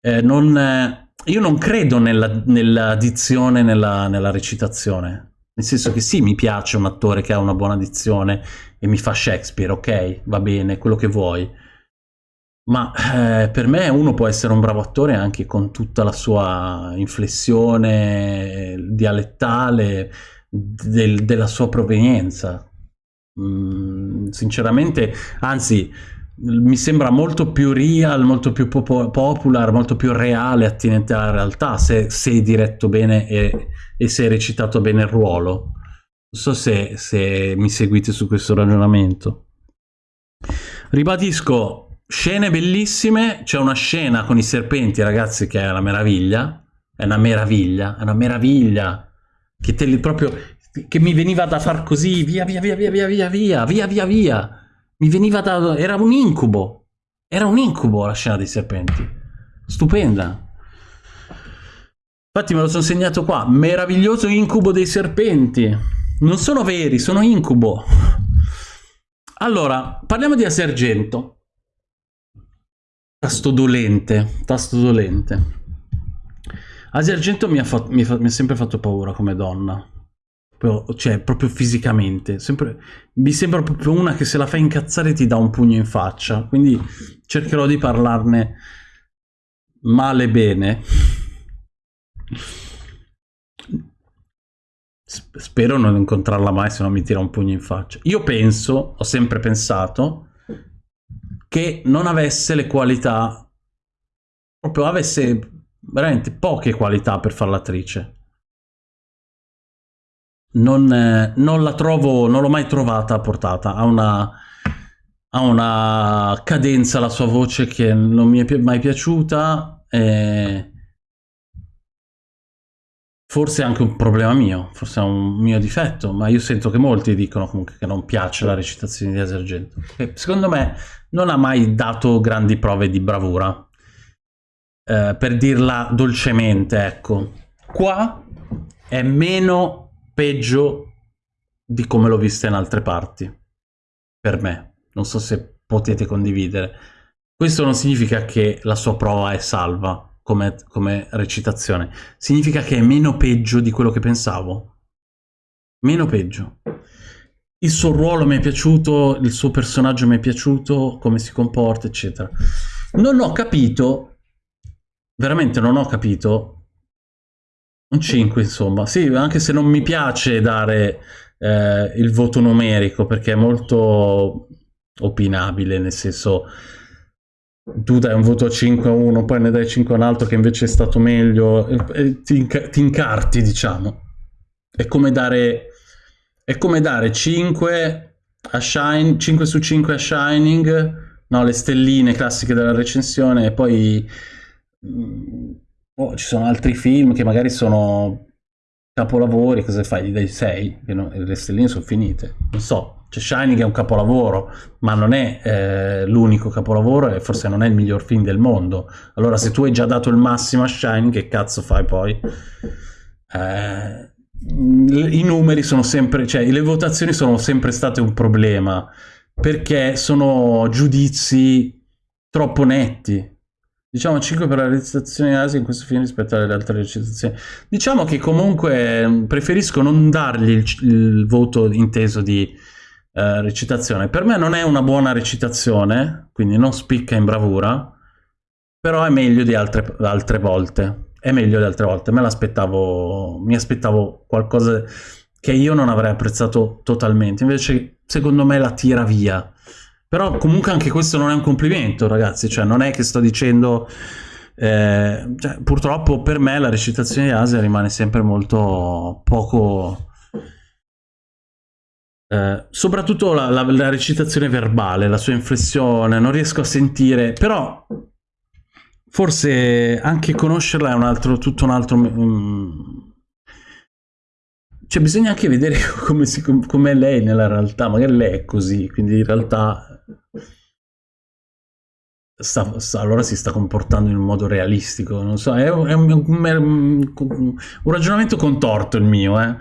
S1: eh, non, eh, io non credo nella, nella dizione, nella, nella recitazione, nel senso che sì, mi piace un attore che ha una buona dizione e mi fa Shakespeare, ok, va bene, quello che vuoi, ma eh, per me uno può essere un bravo attore anche con tutta la sua inflessione dialettale del, della sua provenienza. Mm, sinceramente, anzi, mi sembra molto più real, molto più popo popular, molto più reale, attinente alla realtà, se sei diretto bene e, e se hai recitato bene il ruolo. Non so se, se mi seguite su questo ragionamento. Ribadisco, Scene bellissime, c'è una scena con i serpenti, ragazzi, che è una meraviglia. È una meraviglia, è una meraviglia. Che te li proprio. Che mi veniva da far così, via via via via via via via, via via via. Mi veniva da. era un incubo. Era un incubo la scena dei serpenti. Stupenda. Infatti me lo sono segnato qua. Meraviglioso incubo dei serpenti. Non sono veri, sono incubo. Allora, parliamo di Asergento. Tasto dolente, tasto dolente. Asia Argento mi ha, fatto, mi, fa, mi ha, sempre fatto paura come donna. Cioè, proprio fisicamente. Sempre, mi sembra proprio una che se la fa incazzare ti dà un pugno in faccia. Quindi cercherò di parlarne male bene. Spero non incontrarla mai se non mi tira un pugno in faccia. Io penso, ho sempre pensato che non avesse le qualità, proprio avesse veramente poche qualità per fare l'attrice. Non, eh, non, la trovo, non l'ho mai trovata a portata, ha una, ha una cadenza la sua voce che non mi è mai piaciuta e Forse è anche un problema mio, forse è un mio difetto, ma io sento che molti dicono comunque che non piace la recitazione di Asergento. E secondo me non ha mai dato grandi prove di bravura, eh, per dirla dolcemente, ecco. Qua è meno peggio di come l'ho vista in altre parti, per me. Non so se potete condividere. Questo non significa che la sua prova è salva, come, come recitazione. Significa che è meno peggio di quello che pensavo. Meno peggio. Il suo ruolo mi è piaciuto, il suo personaggio mi è piaciuto, come si comporta, eccetera. Non ho capito, veramente non ho capito, un 5 insomma, sì, anche se non mi piace dare eh, il voto numerico perché è molto opinabile, nel senso tu dai un voto a 5 a uno, poi ne dai 5 a un altro che invece è stato meglio, e, e ti, inc ti, incarti, diciamo. È come dare, è come dare 5, a Shine, 5 su 5 a Shining, no, le stelline classiche della recensione, e poi mm, oh, ci sono altri film che magari sono capolavori, cosa fai? Gli dai 6, no, le stelline sono finite, non so, cioè Shining è un capolavoro, ma non è eh, l'unico capolavoro e forse non è il miglior film del mondo. Allora se tu hai già dato il massimo a Shining, che cazzo fai poi? Eh, I numeri sono sempre, cioè le votazioni sono sempre state un problema, perché sono giudizi troppo netti. Diciamo 5 per la recitazione di Asia in questo film rispetto alle altre recitazioni. Diciamo che comunque mm, preferisco non dargli il, il voto inteso di eh, recitazione. Per me non è una buona recitazione, quindi non spicca in bravura, però è meglio di altre, altre volte. È meglio di altre volte. Me l'aspettavo, mi aspettavo qualcosa che io non avrei apprezzato totalmente. Invece, secondo me, la tira via. Però comunque anche questo non è un complimento, ragazzi. Cioè, non è che sto dicendo... Eh, cioè, purtroppo per me la recitazione di Asia rimane sempre molto poco eh, soprattutto la, la, la, recitazione verbale, la sua inflessione, non riesco a sentire, però forse anche conoscerla è un altro, tutto un altro... Um, cioè bisogna anche vedere <laughs> come, si, come è lei nella realtà, magari lei è così, quindi in realtà sta, sta, allora si sta comportando in un modo realistico, non so, è, è un, un, un, ragionamento contorto il mio, eh.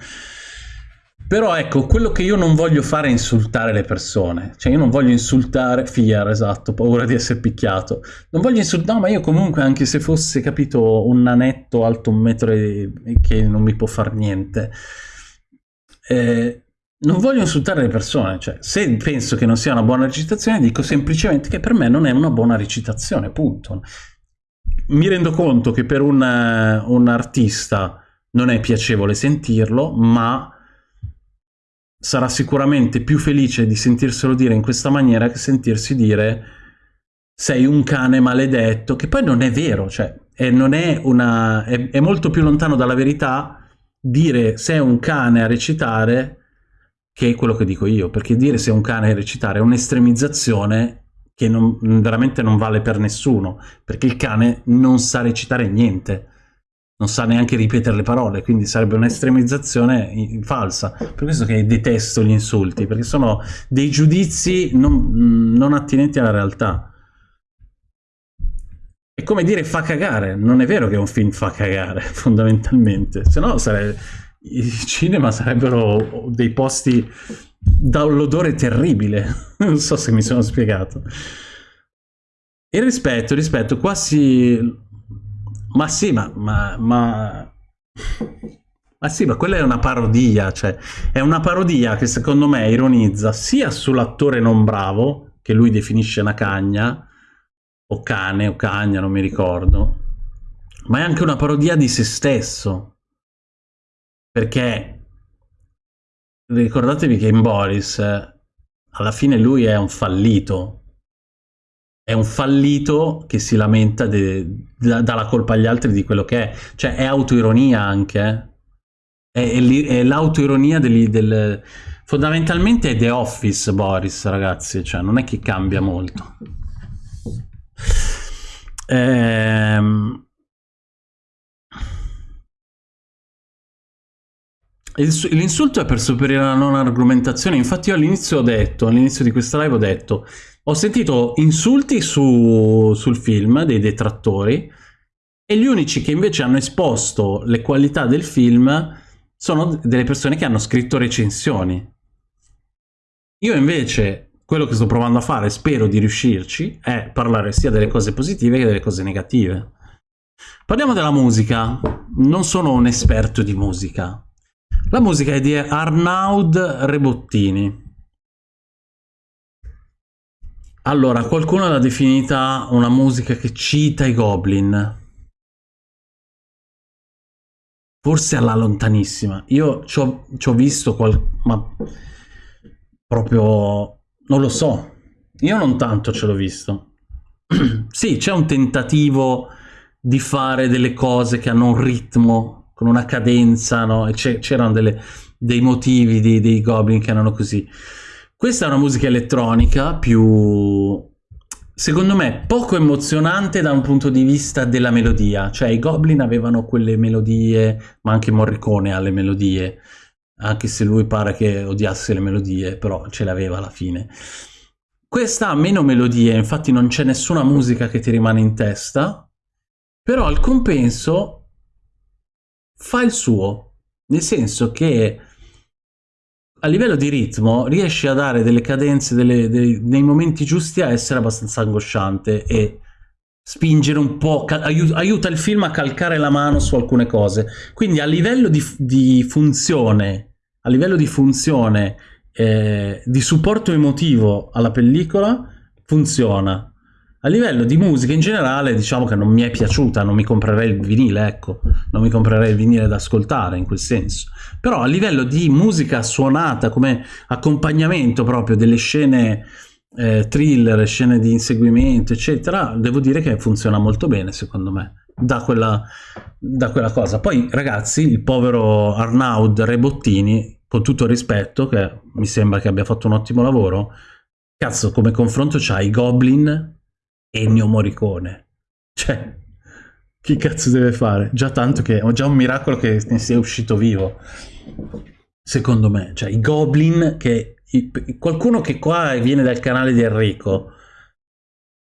S1: Però ecco, quello che io non voglio fare è insultare le persone. Cioè io non voglio insultare... Fier, esatto, paura di essere picchiato. Non voglio insultare... No, ma io comunque, anche se fosse, capito, un nanetto alto un metro e... che non mi può fare niente... Eh, non voglio insultare le persone, cioè se penso che non sia una buona recitazione dico semplicemente che per me non è una buona recitazione, punto. Mi rendo conto che per un, un artista non è piacevole sentirlo, ma sarà sicuramente più felice di sentirselo dire in questa maniera che sentirsi dire sei un cane maledetto, che poi non è vero, cioè è, è, una, è, è molto più lontano dalla verità dire sei un cane a recitare che è quello che dico io, perché dire sei un cane a recitare è un'estremizzazione che non, veramente non vale per nessuno, perché il cane non sa recitare niente non sa neanche ripetere le parole, quindi sarebbe un'estremizzazione falsa. Per questo che detesto gli insulti, perché sono dei giudizi non, non attinenti alla realtà. È come dire fa cagare, non è vero che un film fa cagare, <laughs> fondamentalmente, se no sarebbe... i cinema sarebbero dei posti dall'odore terribile, <laughs> non so se mi sono spiegato. E rispetto, rispetto, qua si ma sì, ma, ma, ma... Ma sì, ma quella è una parodia, cioè è una parodia che secondo me ironizza sia sull'attore non bravo, che lui definisce una cagna, o cane, o cagna, non mi ricordo, ma è anche una parodia di se stesso. Perché ricordatevi che in Boris alla fine lui è un fallito, è un fallito che si lamenta, dà la colpa agli altri di quello che è. Cioè è autoironia anche. Eh. È, è l'autoironia del, del... Fondamentalmente è The Office, Boris, ragazzi. Cioè non è che cambia molto. Ehm... L'insulto è per superare la non argomentazione. Infatti io all'inizio ho detto, all'inizio di questa live ho detto ho sentito insulti su, sul film dei detrattori e gli unici che invece hanno esposto le qualità del film sono delle persone che hanno scritto recensioni. Io invece quello che sto provando a fare, spero di riuscirci, è parlare sia delle cose positive che delle cose negative. Parliamo della musica. Non sono un esperto di musica. La musica è di Arnaud Rebottini. Allora, qualcuno l'ha definita una musica che cita i Goblin. Forse alla lontanissima. Io ci ho, visto qual... ma proprio... non lo so. Io non tanto ce l'ho visto. <clears throat> sì, c'è un tentativo di fare delle cose che hanno un ritmo, con una cadenza, no? C'erano dei motivi dei, dei Goblin che erano così. Questa è una musica elettronica più, secondo me, poco emozionante da un punto di vista della melodia. Cioè i Goblin avevano quelle melodie, ma anche Morricone ha le melodie, anche se lui pare che odiasse le melodie, però ce le aveva alla fine. Questa ha meno melodie, infatti non c'è nessuna musica che ti rimane in testa, però al compenso fa il suo, nel senso che a livello di ritmo riesce a dare delle cadenze delle, dei, nei momenti giusti a essere abbastanza angosciante e spingere un po', aiuta il film a calcare la mano su alcune cose. Quindi a livello di, di funzione, a livello di funzione, eh, di supporto emotivo alla pellicola, funziona. A livello di musica in generale, diciamo che non mi è piaciuta, non mi comprerei il vinile, ecco, non mi comprerei il vinile da ascoltare in quel senso. Però a livello di musica suonata come accompagnamento proprio delle scene eh, thriller, scene di inseguimento, eccetera, devo dire che funziona molto bene, secondo me, da quella, da quella cosa. Poi, ragazzi, il povero Arnaud Rebottini, con tutto il rispetto, che mi sembra che abbia fatto un ottimo lavoro, cazzo, come confronto c'ha i Goblin Ennio Morricone. Cioè, chi cazzo deve fare? Già tanto che ho già un miracolo che ne sia uscito vivo. Secondo me, cioè i Goblin che i- qualcuno che qua viene dal canale di Enrico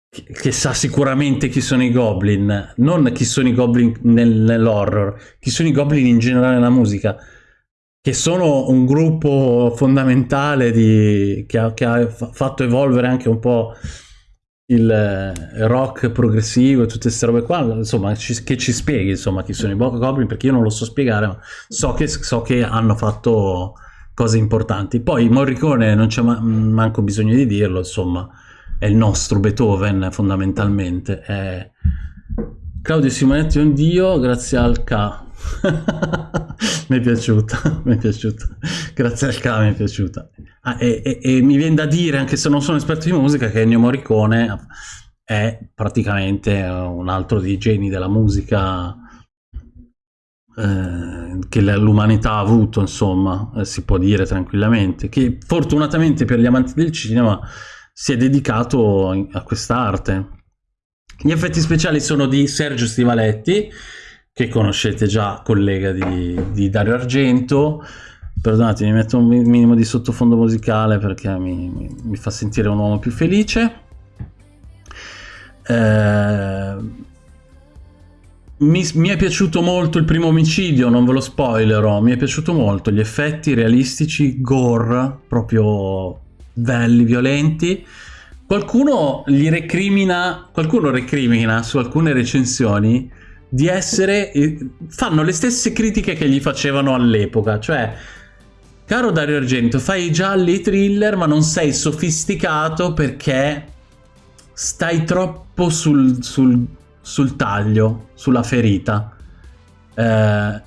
S1: che, che sa sicuramente chi sono i Goblin, non chi sono i Goblin nel- nell'horror, chi sono i Goblin in generale nella musica che sono un gruppo fondamentale di, che, ha, che ha fa- fatto evolvere anche un po' il eh, rock progressivo e tutte queste robe qua, insomma, ci- che ci spieghi insomma chi sono i Boca Goblin, perché io non lo so spiegare, ma so che, so che hanno fatto cose importanti. Poi Morricone non c'è ma- manco bisogno di dirlo, insomma, è il nostro Beethoven fondamentalmente. È... Claudio Simonetti è un dio grazie al K. <laughs> mi è piaciuta, <laughs> mi è piaciuta. Grazie al K mi è piaciuta. Ah, e, e- e mi viene da dire, anche se non sono esperto di musica, che Ennio Morricone è praticamente un altro dei geni della musica eh, che l'umanità ha avuto, insomma, eh, si può dire tranquillamente, che fortunatamente per gli amanti del cinema si è dedicato a quest'arte. Gli effetti speciali sono di Sergio Stivaletti, che conoscete già, collega di, di Dario Argento. Perdonate, mi metto un mi- minimo di sottofondo musicale perché mi, mi- mi fa sentire un uomo più felice. Eh, mi, mi è piaciuto molto il primo omicidio, non ve lo spoilerò. Mi è piaciuto molto gli effetti realistici, gore, proprio belli, violenti. Qualcuno gli recrimina, qualcuno recrimina su alcune recensioni di essere. eh, fanno le stesse critiche che gli facevano all'epoca, cioè. Caro Dario Argento, fai gialli thriller, ma non sei sofisticato perché stai troppo sul, sul- sul taglio, sulla ferita. Eh,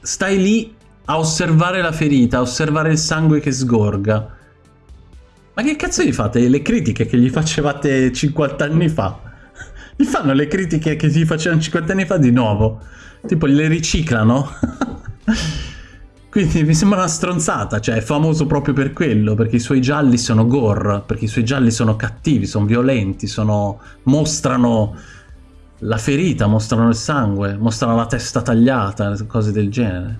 S1: stai lì a osservare la ferita, a osservare il sangue che sgorga. Ma che cazzo gli fate? Le critiche che gli facevate 50 anni fa? Gli fanno le critiche che gli facevano 50 anni fa di nuovo. Tipo, le riciclano. <laughs> Quindi mi sembra una stronzata, cioè è famoso proprio per quello, perché i suoi gialli sono gore, perché i suoi gialli sono cattivi, sono violenti, sono... mostrano la ferita, mostrano il sangue, mostrano la testa tagliata, cose del genere.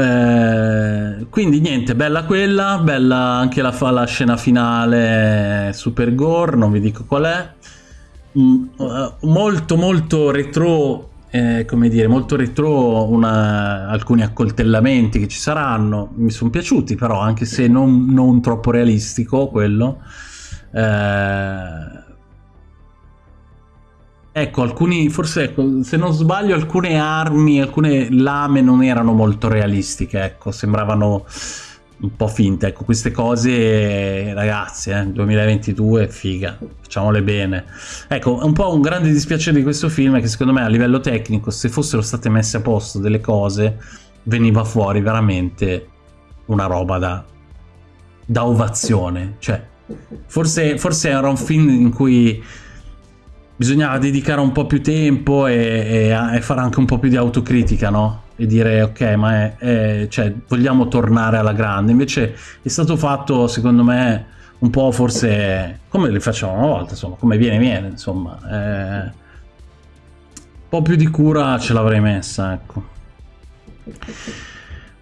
S1: Eh, quindi niente, bella quella, bella anche la, la scena finale super gore, non vi dico qual è. Mm, eh, molto molto retro, eh, come dire, molto retro una- alcuni accoltellamenti che ci saranno, mi sono piaciuti però, anche se non, non troppo realistico quello. Eh, Ecco, alcuni, forse ecco, se non sbaglio, alcune armi, alcune lame non erano molto realistiche, ecco, sembravano un po' finte. Ecco, queste cose, ragazzi, eh, 2022, figa, facciamole bene. Ecco, un po' un grande dispiacere di questo film è che secondo me a livello tecnico, se fossero state messe a posto delle cose, veniva fuori veramente una roba da, da ovazione. Cioè, forse, forse era un film in cui bisognava dedicare un po' più tempo e, e- e fare anche un po' più di autocritica, no? E dire ok, ma è, è- cioè, vogliamo tornare alla grande. Invece è stato fatto, secondo me, un po' forse come li facevamo una volta, insomma, come viene, viene, insomma. eh, un po' più di cura ce l'avrei messa, ecco.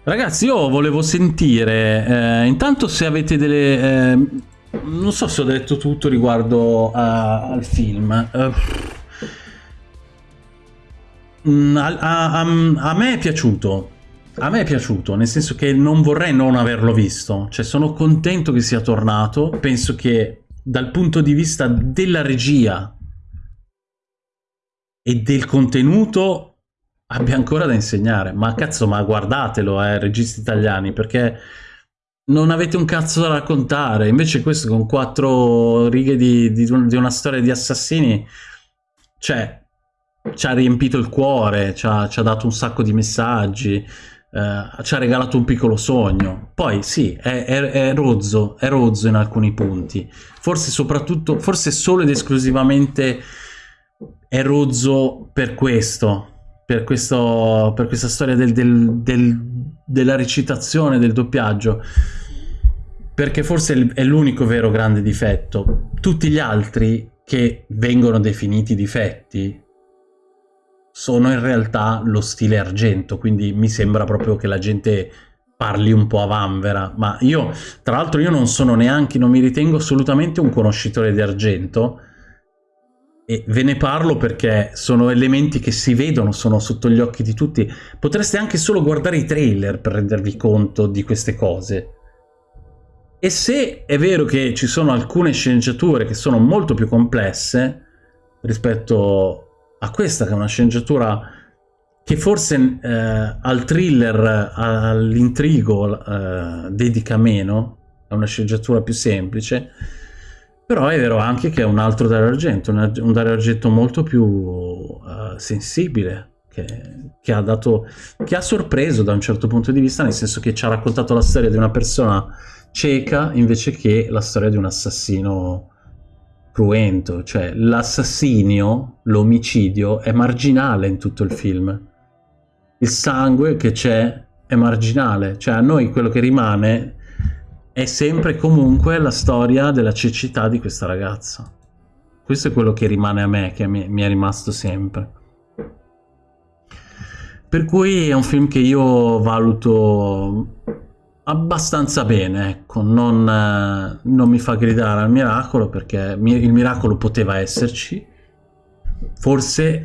S1: Ragazzi, io volevo sentire, eh, intanto se avete delle... eh, non so se ho detto tutto riguardo a- al film. Eh, a, a- a- a me è piaciuto. A me è piaciuto, nel senso che non vorrei non averlo visto. Cioè, sono contento che sia tornato. Penso che dal punto di vista della regia e del contenuto abbia ancora da insegnare. Ma cazzo, ma guardatelo, eh, registi italiani, perché non avete un cazzo da raccontare. Invece questo con quattro righe di, di, di una storia di assassini, cioè, ci ha riempito il cuore, ci ha, ci ha dato un sacco di messaggi, eh, ci ha regalato un piccolo sogno. Poi sì, è, è, è, rozzo, è rozzo in alcuni punti. Forse soprattutto, forse solo ed esclusivamente è rozzo per questo, per, questo, per questa storia del, del, del, della recitazione, del doppiaggio, perché forse è l'unico vero grande difetto. Tutti gli altri che vengono definiti difetti sono in realtà lo stile argento, quindi mi sembra proprio che la gente parli un po' a vanvera, ma io, tra l'altro io non sono neanche, non mi ritengo assolutamente un conoscitore di argento, e ve ne parlo perché sono elementi che si vedono, sono sotto gli occhi di tutti. Potreste anche solo guardare i trailer per rendervi conto di queste cose. E se è vero che ci sono alcune sceneggiature che sono molto più complesse rispetto a questa che è una sceneggiatura che forse eh, al thriller, all'intrigo eh, dedica meno, è una sceneggiatura più semplice, però è vero anche che è un altro Dario Argento, un Dario Argento molto più uh, sensibile, che, che, ha dato, che ha sorpreso da un certo punto di vista, nel senso che ci ha raccontato la storia di una persona cieca invece che la storia di un assassino cruento. Cioè l'assassinio, l'omicidio è marginale in tutto il film. Il sangue che c'è è marginale, cioè a noi quello che rimane è sempre comunque la storia della cecità di questa ragazza. Questo è quello che rimane a me, che mi, mi è rimasto sempre. Per cui è un film che io valuto abbastanza bene, ecco, non, non, mi fa gridare al miracolo perché il miracolo poteva esserci, forse,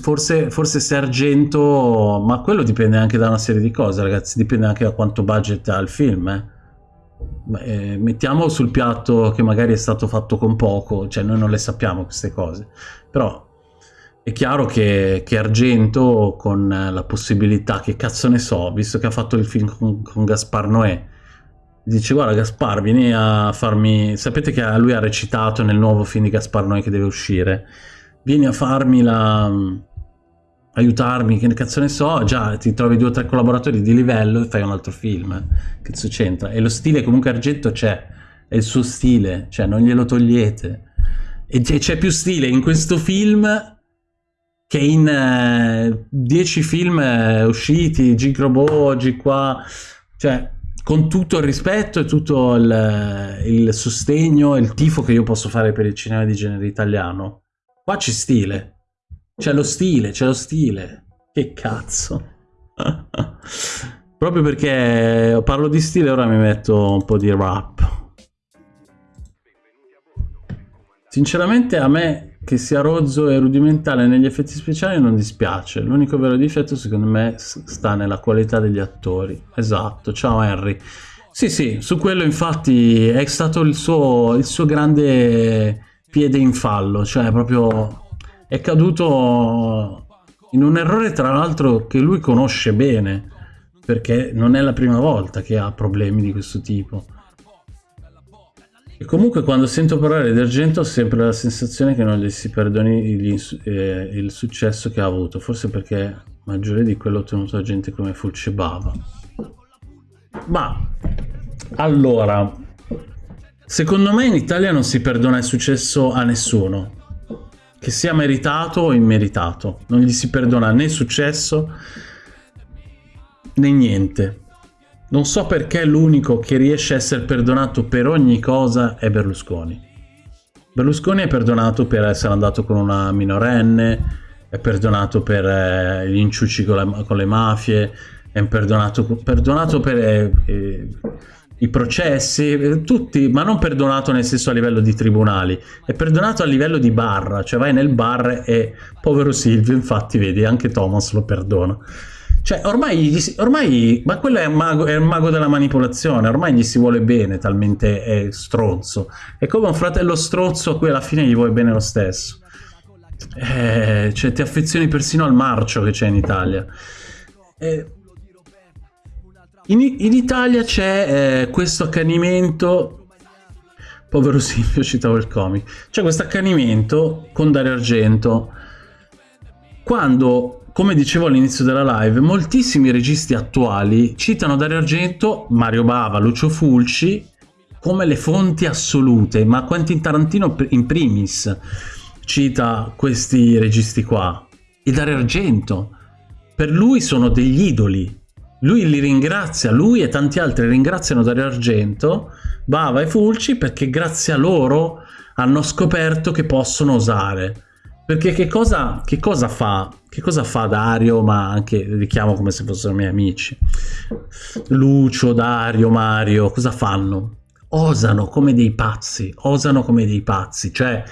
S1: forse, forse se Argento, ma quello dipende anche da una serie di cose ragazzi, dipende anche da quanto budget ha il film, eh. Eh, mettiamo sul piatto che magari è stato fatto con poco, cioè noi non le sappiamo queste cose, però è chiaro che, che Argento con la possibilità, che cazzo ne so, visto che ha fatto il film con, con Gaspar Noè, dice guarda Gaspar vieni a farmi, sapete che lui ha recitato nel nuovo film di Gaspar Noè che deve uscire, vieni a farmi la aiutarmi, che cazzo ne so, già ti trovi due o tre collaboratori di livello e fai un altro film, che cazzo c'entra? E lo stile comunque Argento c'è, è il suo stile, cioè non glielo togliete. E c'è più stile in questo film che in uh, dieci film uh, usciti, G-Robot, oggi qua, cioè con tutto il rispetto e tutto il, il sostegno e il tifo che io posso fare per il cinema di genere italiano, qua c'è stile, c'è lo stile, c'è lo stile. Che cazzo. <laughs> Proprio perché parlo di stile ora mi metto un po' di rap. Sinceramente a me che sia rozzo e rudimentale negli effetti speciali non dispiace. L'unico vero difetto secondo me sta nella qualità degli attori. Esatto, ciao Henry. Sì, sì, su quello infatti è stato il suo, il suo grande piede in fallo, cioè proprio è caduto in un errore tra l'altro che lui conosce bene, perché non è la prima volta che ha problemi di questo tipo. E comunque quando sento parlare di Argento ho sempre la sensazione che non gli si perdoni eh, il successo che ha avuto, forse perché è maggiore di quello ottenuto da gente come Fulce Bava. Ma, allora, secondo me in Italia non si perdona il successo a nessuno, che sia meritato o immeritato. Non gli si perdona né successo né niente. Non so perché l'unico che riesce a essere perdonato per ogni cosa è Berlusconi. Berlusconi è perdonato per essere andato con una minorenne, è perdonato per eh, gli inciuci con, la, con, le mafie, è perdonato, perdonato per eh, eh i processi, eh, tutti, ma non perdonato nel senso a livello di tribunali, è perdonato a livello di bar, cioè vai nel bar e povero Silvio, infatti vedi, anche Thomas lo perdona. Cioè, ormai, ormai ma quello è un, mago, è un mago della manipolazione, ormai gli si vuole bene, talmente è stronzo. È come un fratello stronzo a cui alla fine gli vuoi bene lo stesso. Eh, cioè, ti affezioni persino al marcio che c'è in Italia. Eh, in, in Italia c'è eh, questo accanimento. Povero Silvio, <laughs> citavo il comic. C'è questo accanimento con Dario Argento. Quando, come dicevo all'inizio della live, moltissimi registi attuali citano Dario Argento, Mario Bava, Lucio Fulci come le fonti assolute, ma Quentin Tarantino in primis cita questi registi qua. E Dario Argento, per lui sono degli idoli. Lui li ringrazia, lui e tanti altri ringraziano Dario Argento, Bava e Fulci perché grazie a loro hanno scoperto che possono osare. Perché che cosa, che cosa fa? Che cosa fa Dario, ma anche li chiamo come se fossero miei amici? Lucio, Dario, Mario, cosa fanno? Osano come dei pazzi, osano come dei pazzi, cioè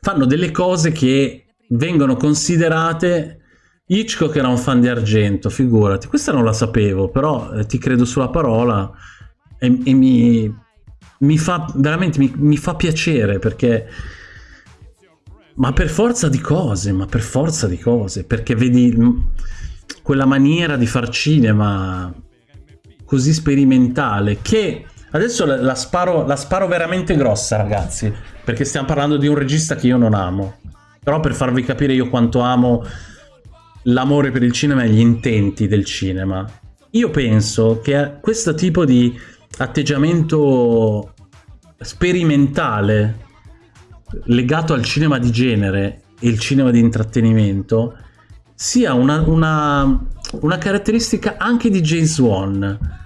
S1: fanno delle cose che vengono considerate Hitchcock era un fan di Argento, figurati, questa non la sapevo, però eh, ti credo sulla parola e, e mi, mi, fa veramente mi, mi fa piacere perché ma per forza di cose, ma per forza di cose, perché vedi quella maniera di far cinema così sperimentale che adesso la, la sparo, la sparo veramente grossa ragazzi, perché stiamo parlando di un regista che io non amo, però per farvi capire io quanto amo l'amore per il cinema e gli intenti del cinema. Io penso che questo tipo di atteggiamento sperimentale legato al cinema di genere e il cinema di intrattenimento sia una, una, una caratteristica anche di James Wan.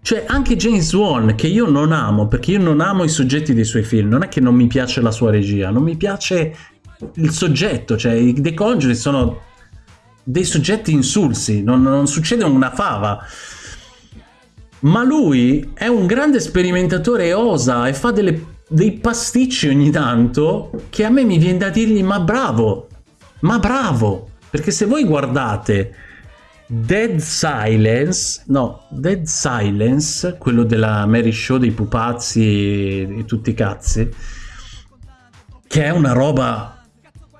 S1: Cioè anche James Wan, che io non amo, perché io non amo i soggetti dei suoi film, non è che non mi piace la sua regia, non mi piace il soggetto, cioè i The Conjuring sono dei soggetti insulsi, non, non succede una fava. Ma lui è un grande sperimentatore e osa e fa delle dei pasticci ogni tanto che a me mi viene da dirgli ma bravo, ma bravo, perché se voi guardate Dead Silence, no, Dead Silence, quello della Mary Show dei pupazzi e, tutti i cazzi, che è una roba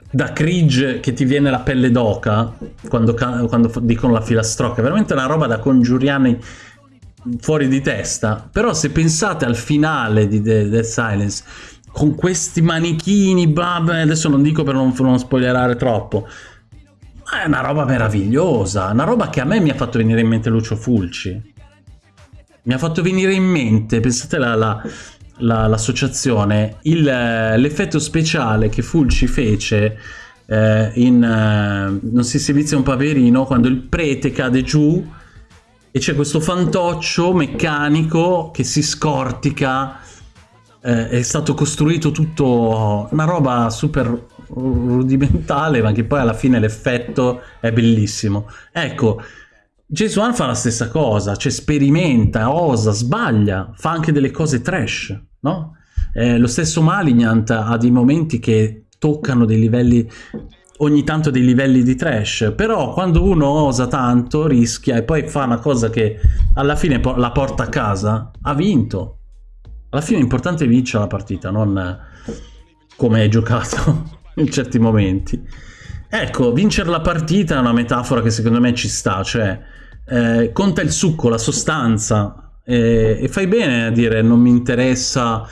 S1: da cringe che ti viene la pelle d'oca quando, quando dicono la filastrocca, è veramente una roba da congiuriani fuori di testa. Però se pensate al finale di The, The Silence, con questi manichini, vabbè, adesso non dico per non, non spoilerare troppo, ma è una roba meravigliosa, una roba che a me mi ha fatto venire in mente Lucio Fulci. Mi ha fatto venire in mente, pensate la, la, la, l'associazione, l'effetto speciale che Fulci fece eh, in eh, Non si servizia un paverino quando il prete cade giù e c'è questo fantoccio meccanico che si scortica eh, è stato costruito tutto una roba super rudimentale ma che poi alla fine l'effetto è bellissimo ecco James Wan fa la stessa cosa cioè sperimenta, osa, sbaglia fa anche delle cose trash no? Eh, lo stesso Malignant ha dei momenti che toccano dei livelli ogni tanto dei livelli di trash, però quando uno osa tanto, rischia e poi fa una cosa che alla fine la porta a casa, ha vinto. Alla fine è vincere la partita, non come hai giocato <laughs> in certi momenti. Ecco, vincere la partita è una metafora che secondo me ci sta, cioè eh, conta il succo, la sostanza eh, e fai bene a dire non mi interessa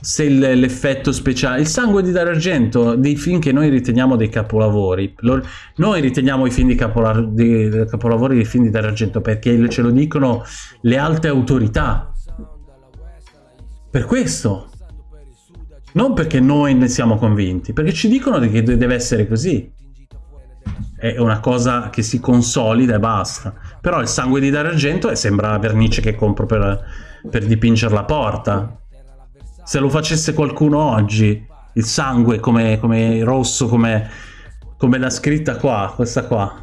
S1: se l'effetto speciale, il sangue di Dario Argento, dei film che noi riteniamo dei capolavori, lo, noi riteniamo i film di, capola, di capolavori dei film di Dario Argento perché ce lo dicono le alte autorità. Per questo. Non perché noi ne siamo convinti, perché ci dicono che deve essere così. È una cosa che si consolida e basta. Però il sangue di Dario Argento sembra la vernice che compro per, per dipingere la porta se lo facesse qualcuno oggi, il sangue come, come rosso, come, come la scritta qua, questa qua,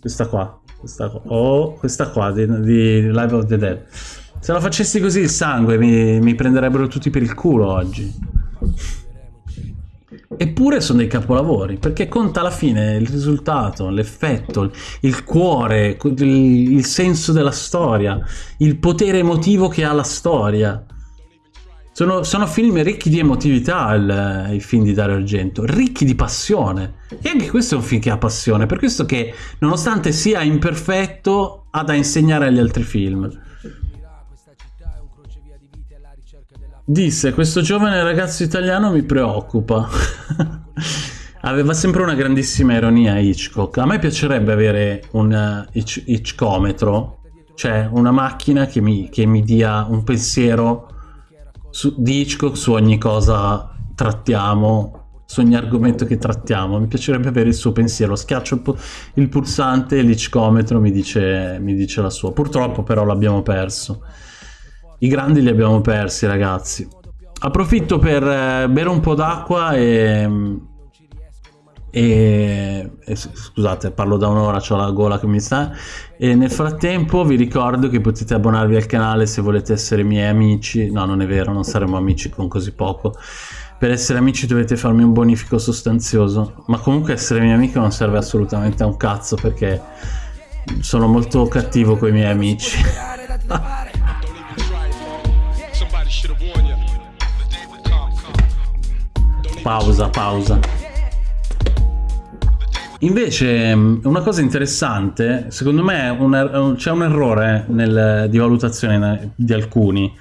S1: questa qua, questa qua, oh, questa qua di, di Live of the Dead. Se lo facessi così il sangue mi, mi prenderebbero tutti per il culo oggi. eppure sono dei capolavori, perché conta alla fine il risultato, l'effetto, il cuore, il, il senso della storia, il potere emotivo che ha la storia. Sono, sono, film ricchi di emotività il, i film di Dario Argento, ricchi di passione. E anche questo è un film che ha passione, per questo che nonostante sia imperfetto ha da insegnare agli altri film. Disse, questo giovane ragazzo italiano mi preoccupa. <laughs> Aveva sempre una grandissima ironia Hitchcock. A me piacerebbe avere un uh, Hitchcometro, cioè una macchina che mi, che mi dia un pensiero su, di Hitchcock su ogni cosa trattiamo, su ogni argomento che trattiamo. Mi piacerebbe avere il suo pensiero. Schiaccio il, il pulsante e l'Hitchcometro mi dice, mi dice la sua. Purtroppo però l'abbiamo perso. I grandi li abbiamo persi, ragazzi. Approfitto per eh, bere un po' d'acqua e, e, e, scusate parlo da un'ora ho la gola che mi sta. E nel frattempo vi ricordo che potete abbonarvi al canale se volete essere miei amici. No non è vero non saremo amici con così poco. Per essere amici dovete farmi un bonifico sostanzioso. Ma comunque essere mio amico non serve assolutamente a un cazzo perché sono molto cattivo con i miei amici. <laughs> Pausa pausa Invece mm, una cosa interessante, secondo me er c'è un errore nel, di valutazione di alcuni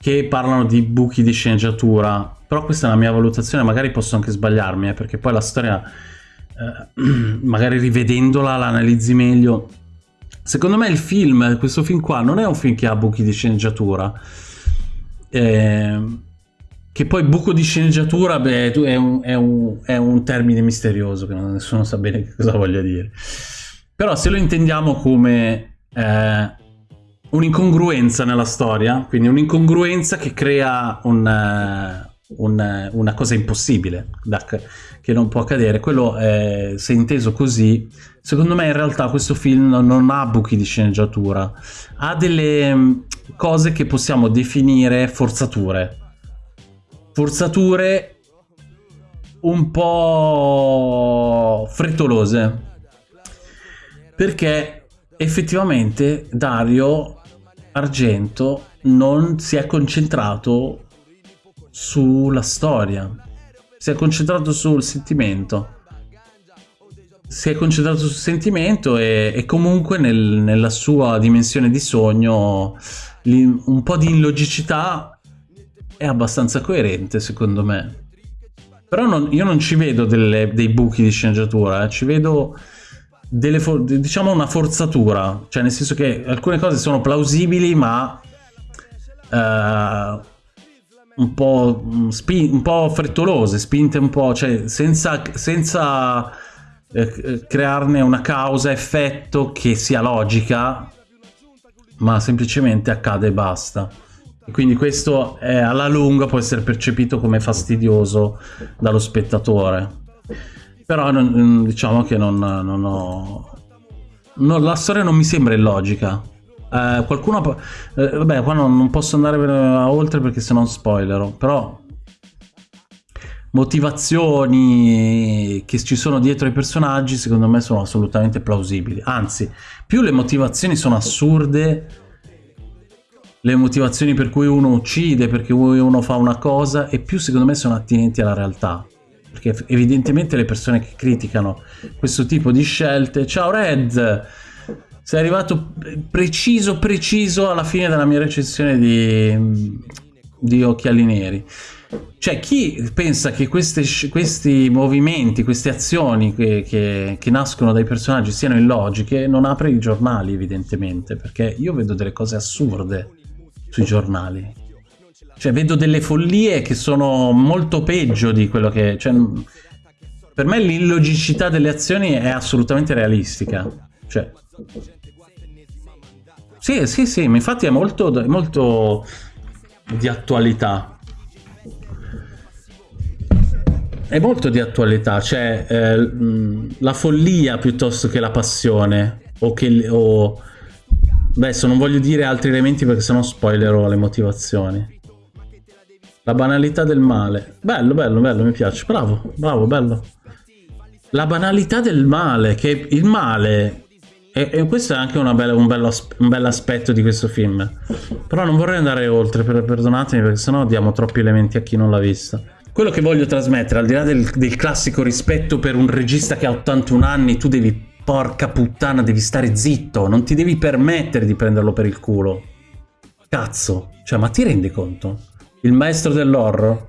S1: che parlano di buchi di sceneggiatura, però questa è la mia valutazione, magari posso anche sbagliarmi, eh, perché poi la storia, eh, <clears throat> magari rivedendola, l'analizzi meglio. Secondo me il film, questo film qua, non è un film che ha buchi di sceneggiatura. Eh, che poi buco di sceneggiatura beh, è, un, è, un, è, un, termine misterioso che nessuno sa bene <laughs> cosa voglia dire. Però se lo intendiamo come eh, un'incongruenza nella storia, quindi un'incongruenza che crea un, un, una cosa impossibile da, che non può accadere, quello eh, se inteso così, secondo me in realtà questo film non ha buchi di sceneggiatura, ha delle mm, cose che possiamo definire forzature forzature un po' frettolose. Perché effettivamente Dario Argento non si è concentrato sulla storia si è concentrato sul sentimento. Si è concentrato sul sentimento e, e comunque nel, nella sua dimensione di sogno un po' di illogicità è abbastanza coerente secondo me. Però non, io non ci vedo delle, dei buchi di sceneggiatura, eh. ci vedo diciamo una forzatura, cioè nel senso che alcune cose sono plausibili ma uh, un, po', mm, un po' frettolose, spinte un po', cioè senza, senza eh, crearne una causa-effetto che sia logica, ma semplicemente accade e basta. Quindi questo è, alla lunga può essere percepito come fastidioso dallo spettatore. Però non, diciamo che non, non ho... Non, la storia non mi sembra illogica. Eh, qualcuno... Eh, vabbè, qua non, non posso andare oltre perché se no spoilerò. Però motivazioni che ci sono dietro ai personaggi secondo me sono assolutamente plausibili. Anzi, più le motivazioni sono assurde le motivazioni per cui uno uccide, perché uno fa una cosa, e più secondo me sono attinenti alla realtà. Perché evidentemente le persone che criticano questo tipo di scelte... Ciao Red! Sei arrivato preciso preciso alla fine della mia recensione di, di Occhiali Neri. Cioè, chi pensa che queste, questi movimenti, queste azioni che, che, che, nascono dai personaggi siano illogiche, non apre i giornali, evidentemente, perché io vedo delle cose assurde sui giornali. Cioè, vedo delle follie che sono molto peggio di quello che... Cioè, per me l'illogicità delle azioni è assolutamente realistica. Cioè... Sì, sì, sì, infatti è molto, molto di attualità. È molto di attualità, cioè eh, la follia piuttosto che la passione o che... O, Adesso non voglio dire altri elementi perché sennò spoilerò le motivazioni. La banalità del male. Bello, bello, bello, mi piace. Bravo, bravo, bello. La banalità del male, che il male... E, e questo è anche bella- un, bello, un bel aspetto di questo film. Però non vorrei andare oltre, per- perdonatemi, perché sennò diamo troppi elementi a chi non l'ha vista. Quello che voglio trasmettere, al di là del, del classico rispetto per un regista che ha 81 anni, tu devi, porca puttana, devi stare zitto, non ti devi permettere di prenderlo per il culo. Cazzo, cioè, ma ti rendi conto? Il maestro dell'horror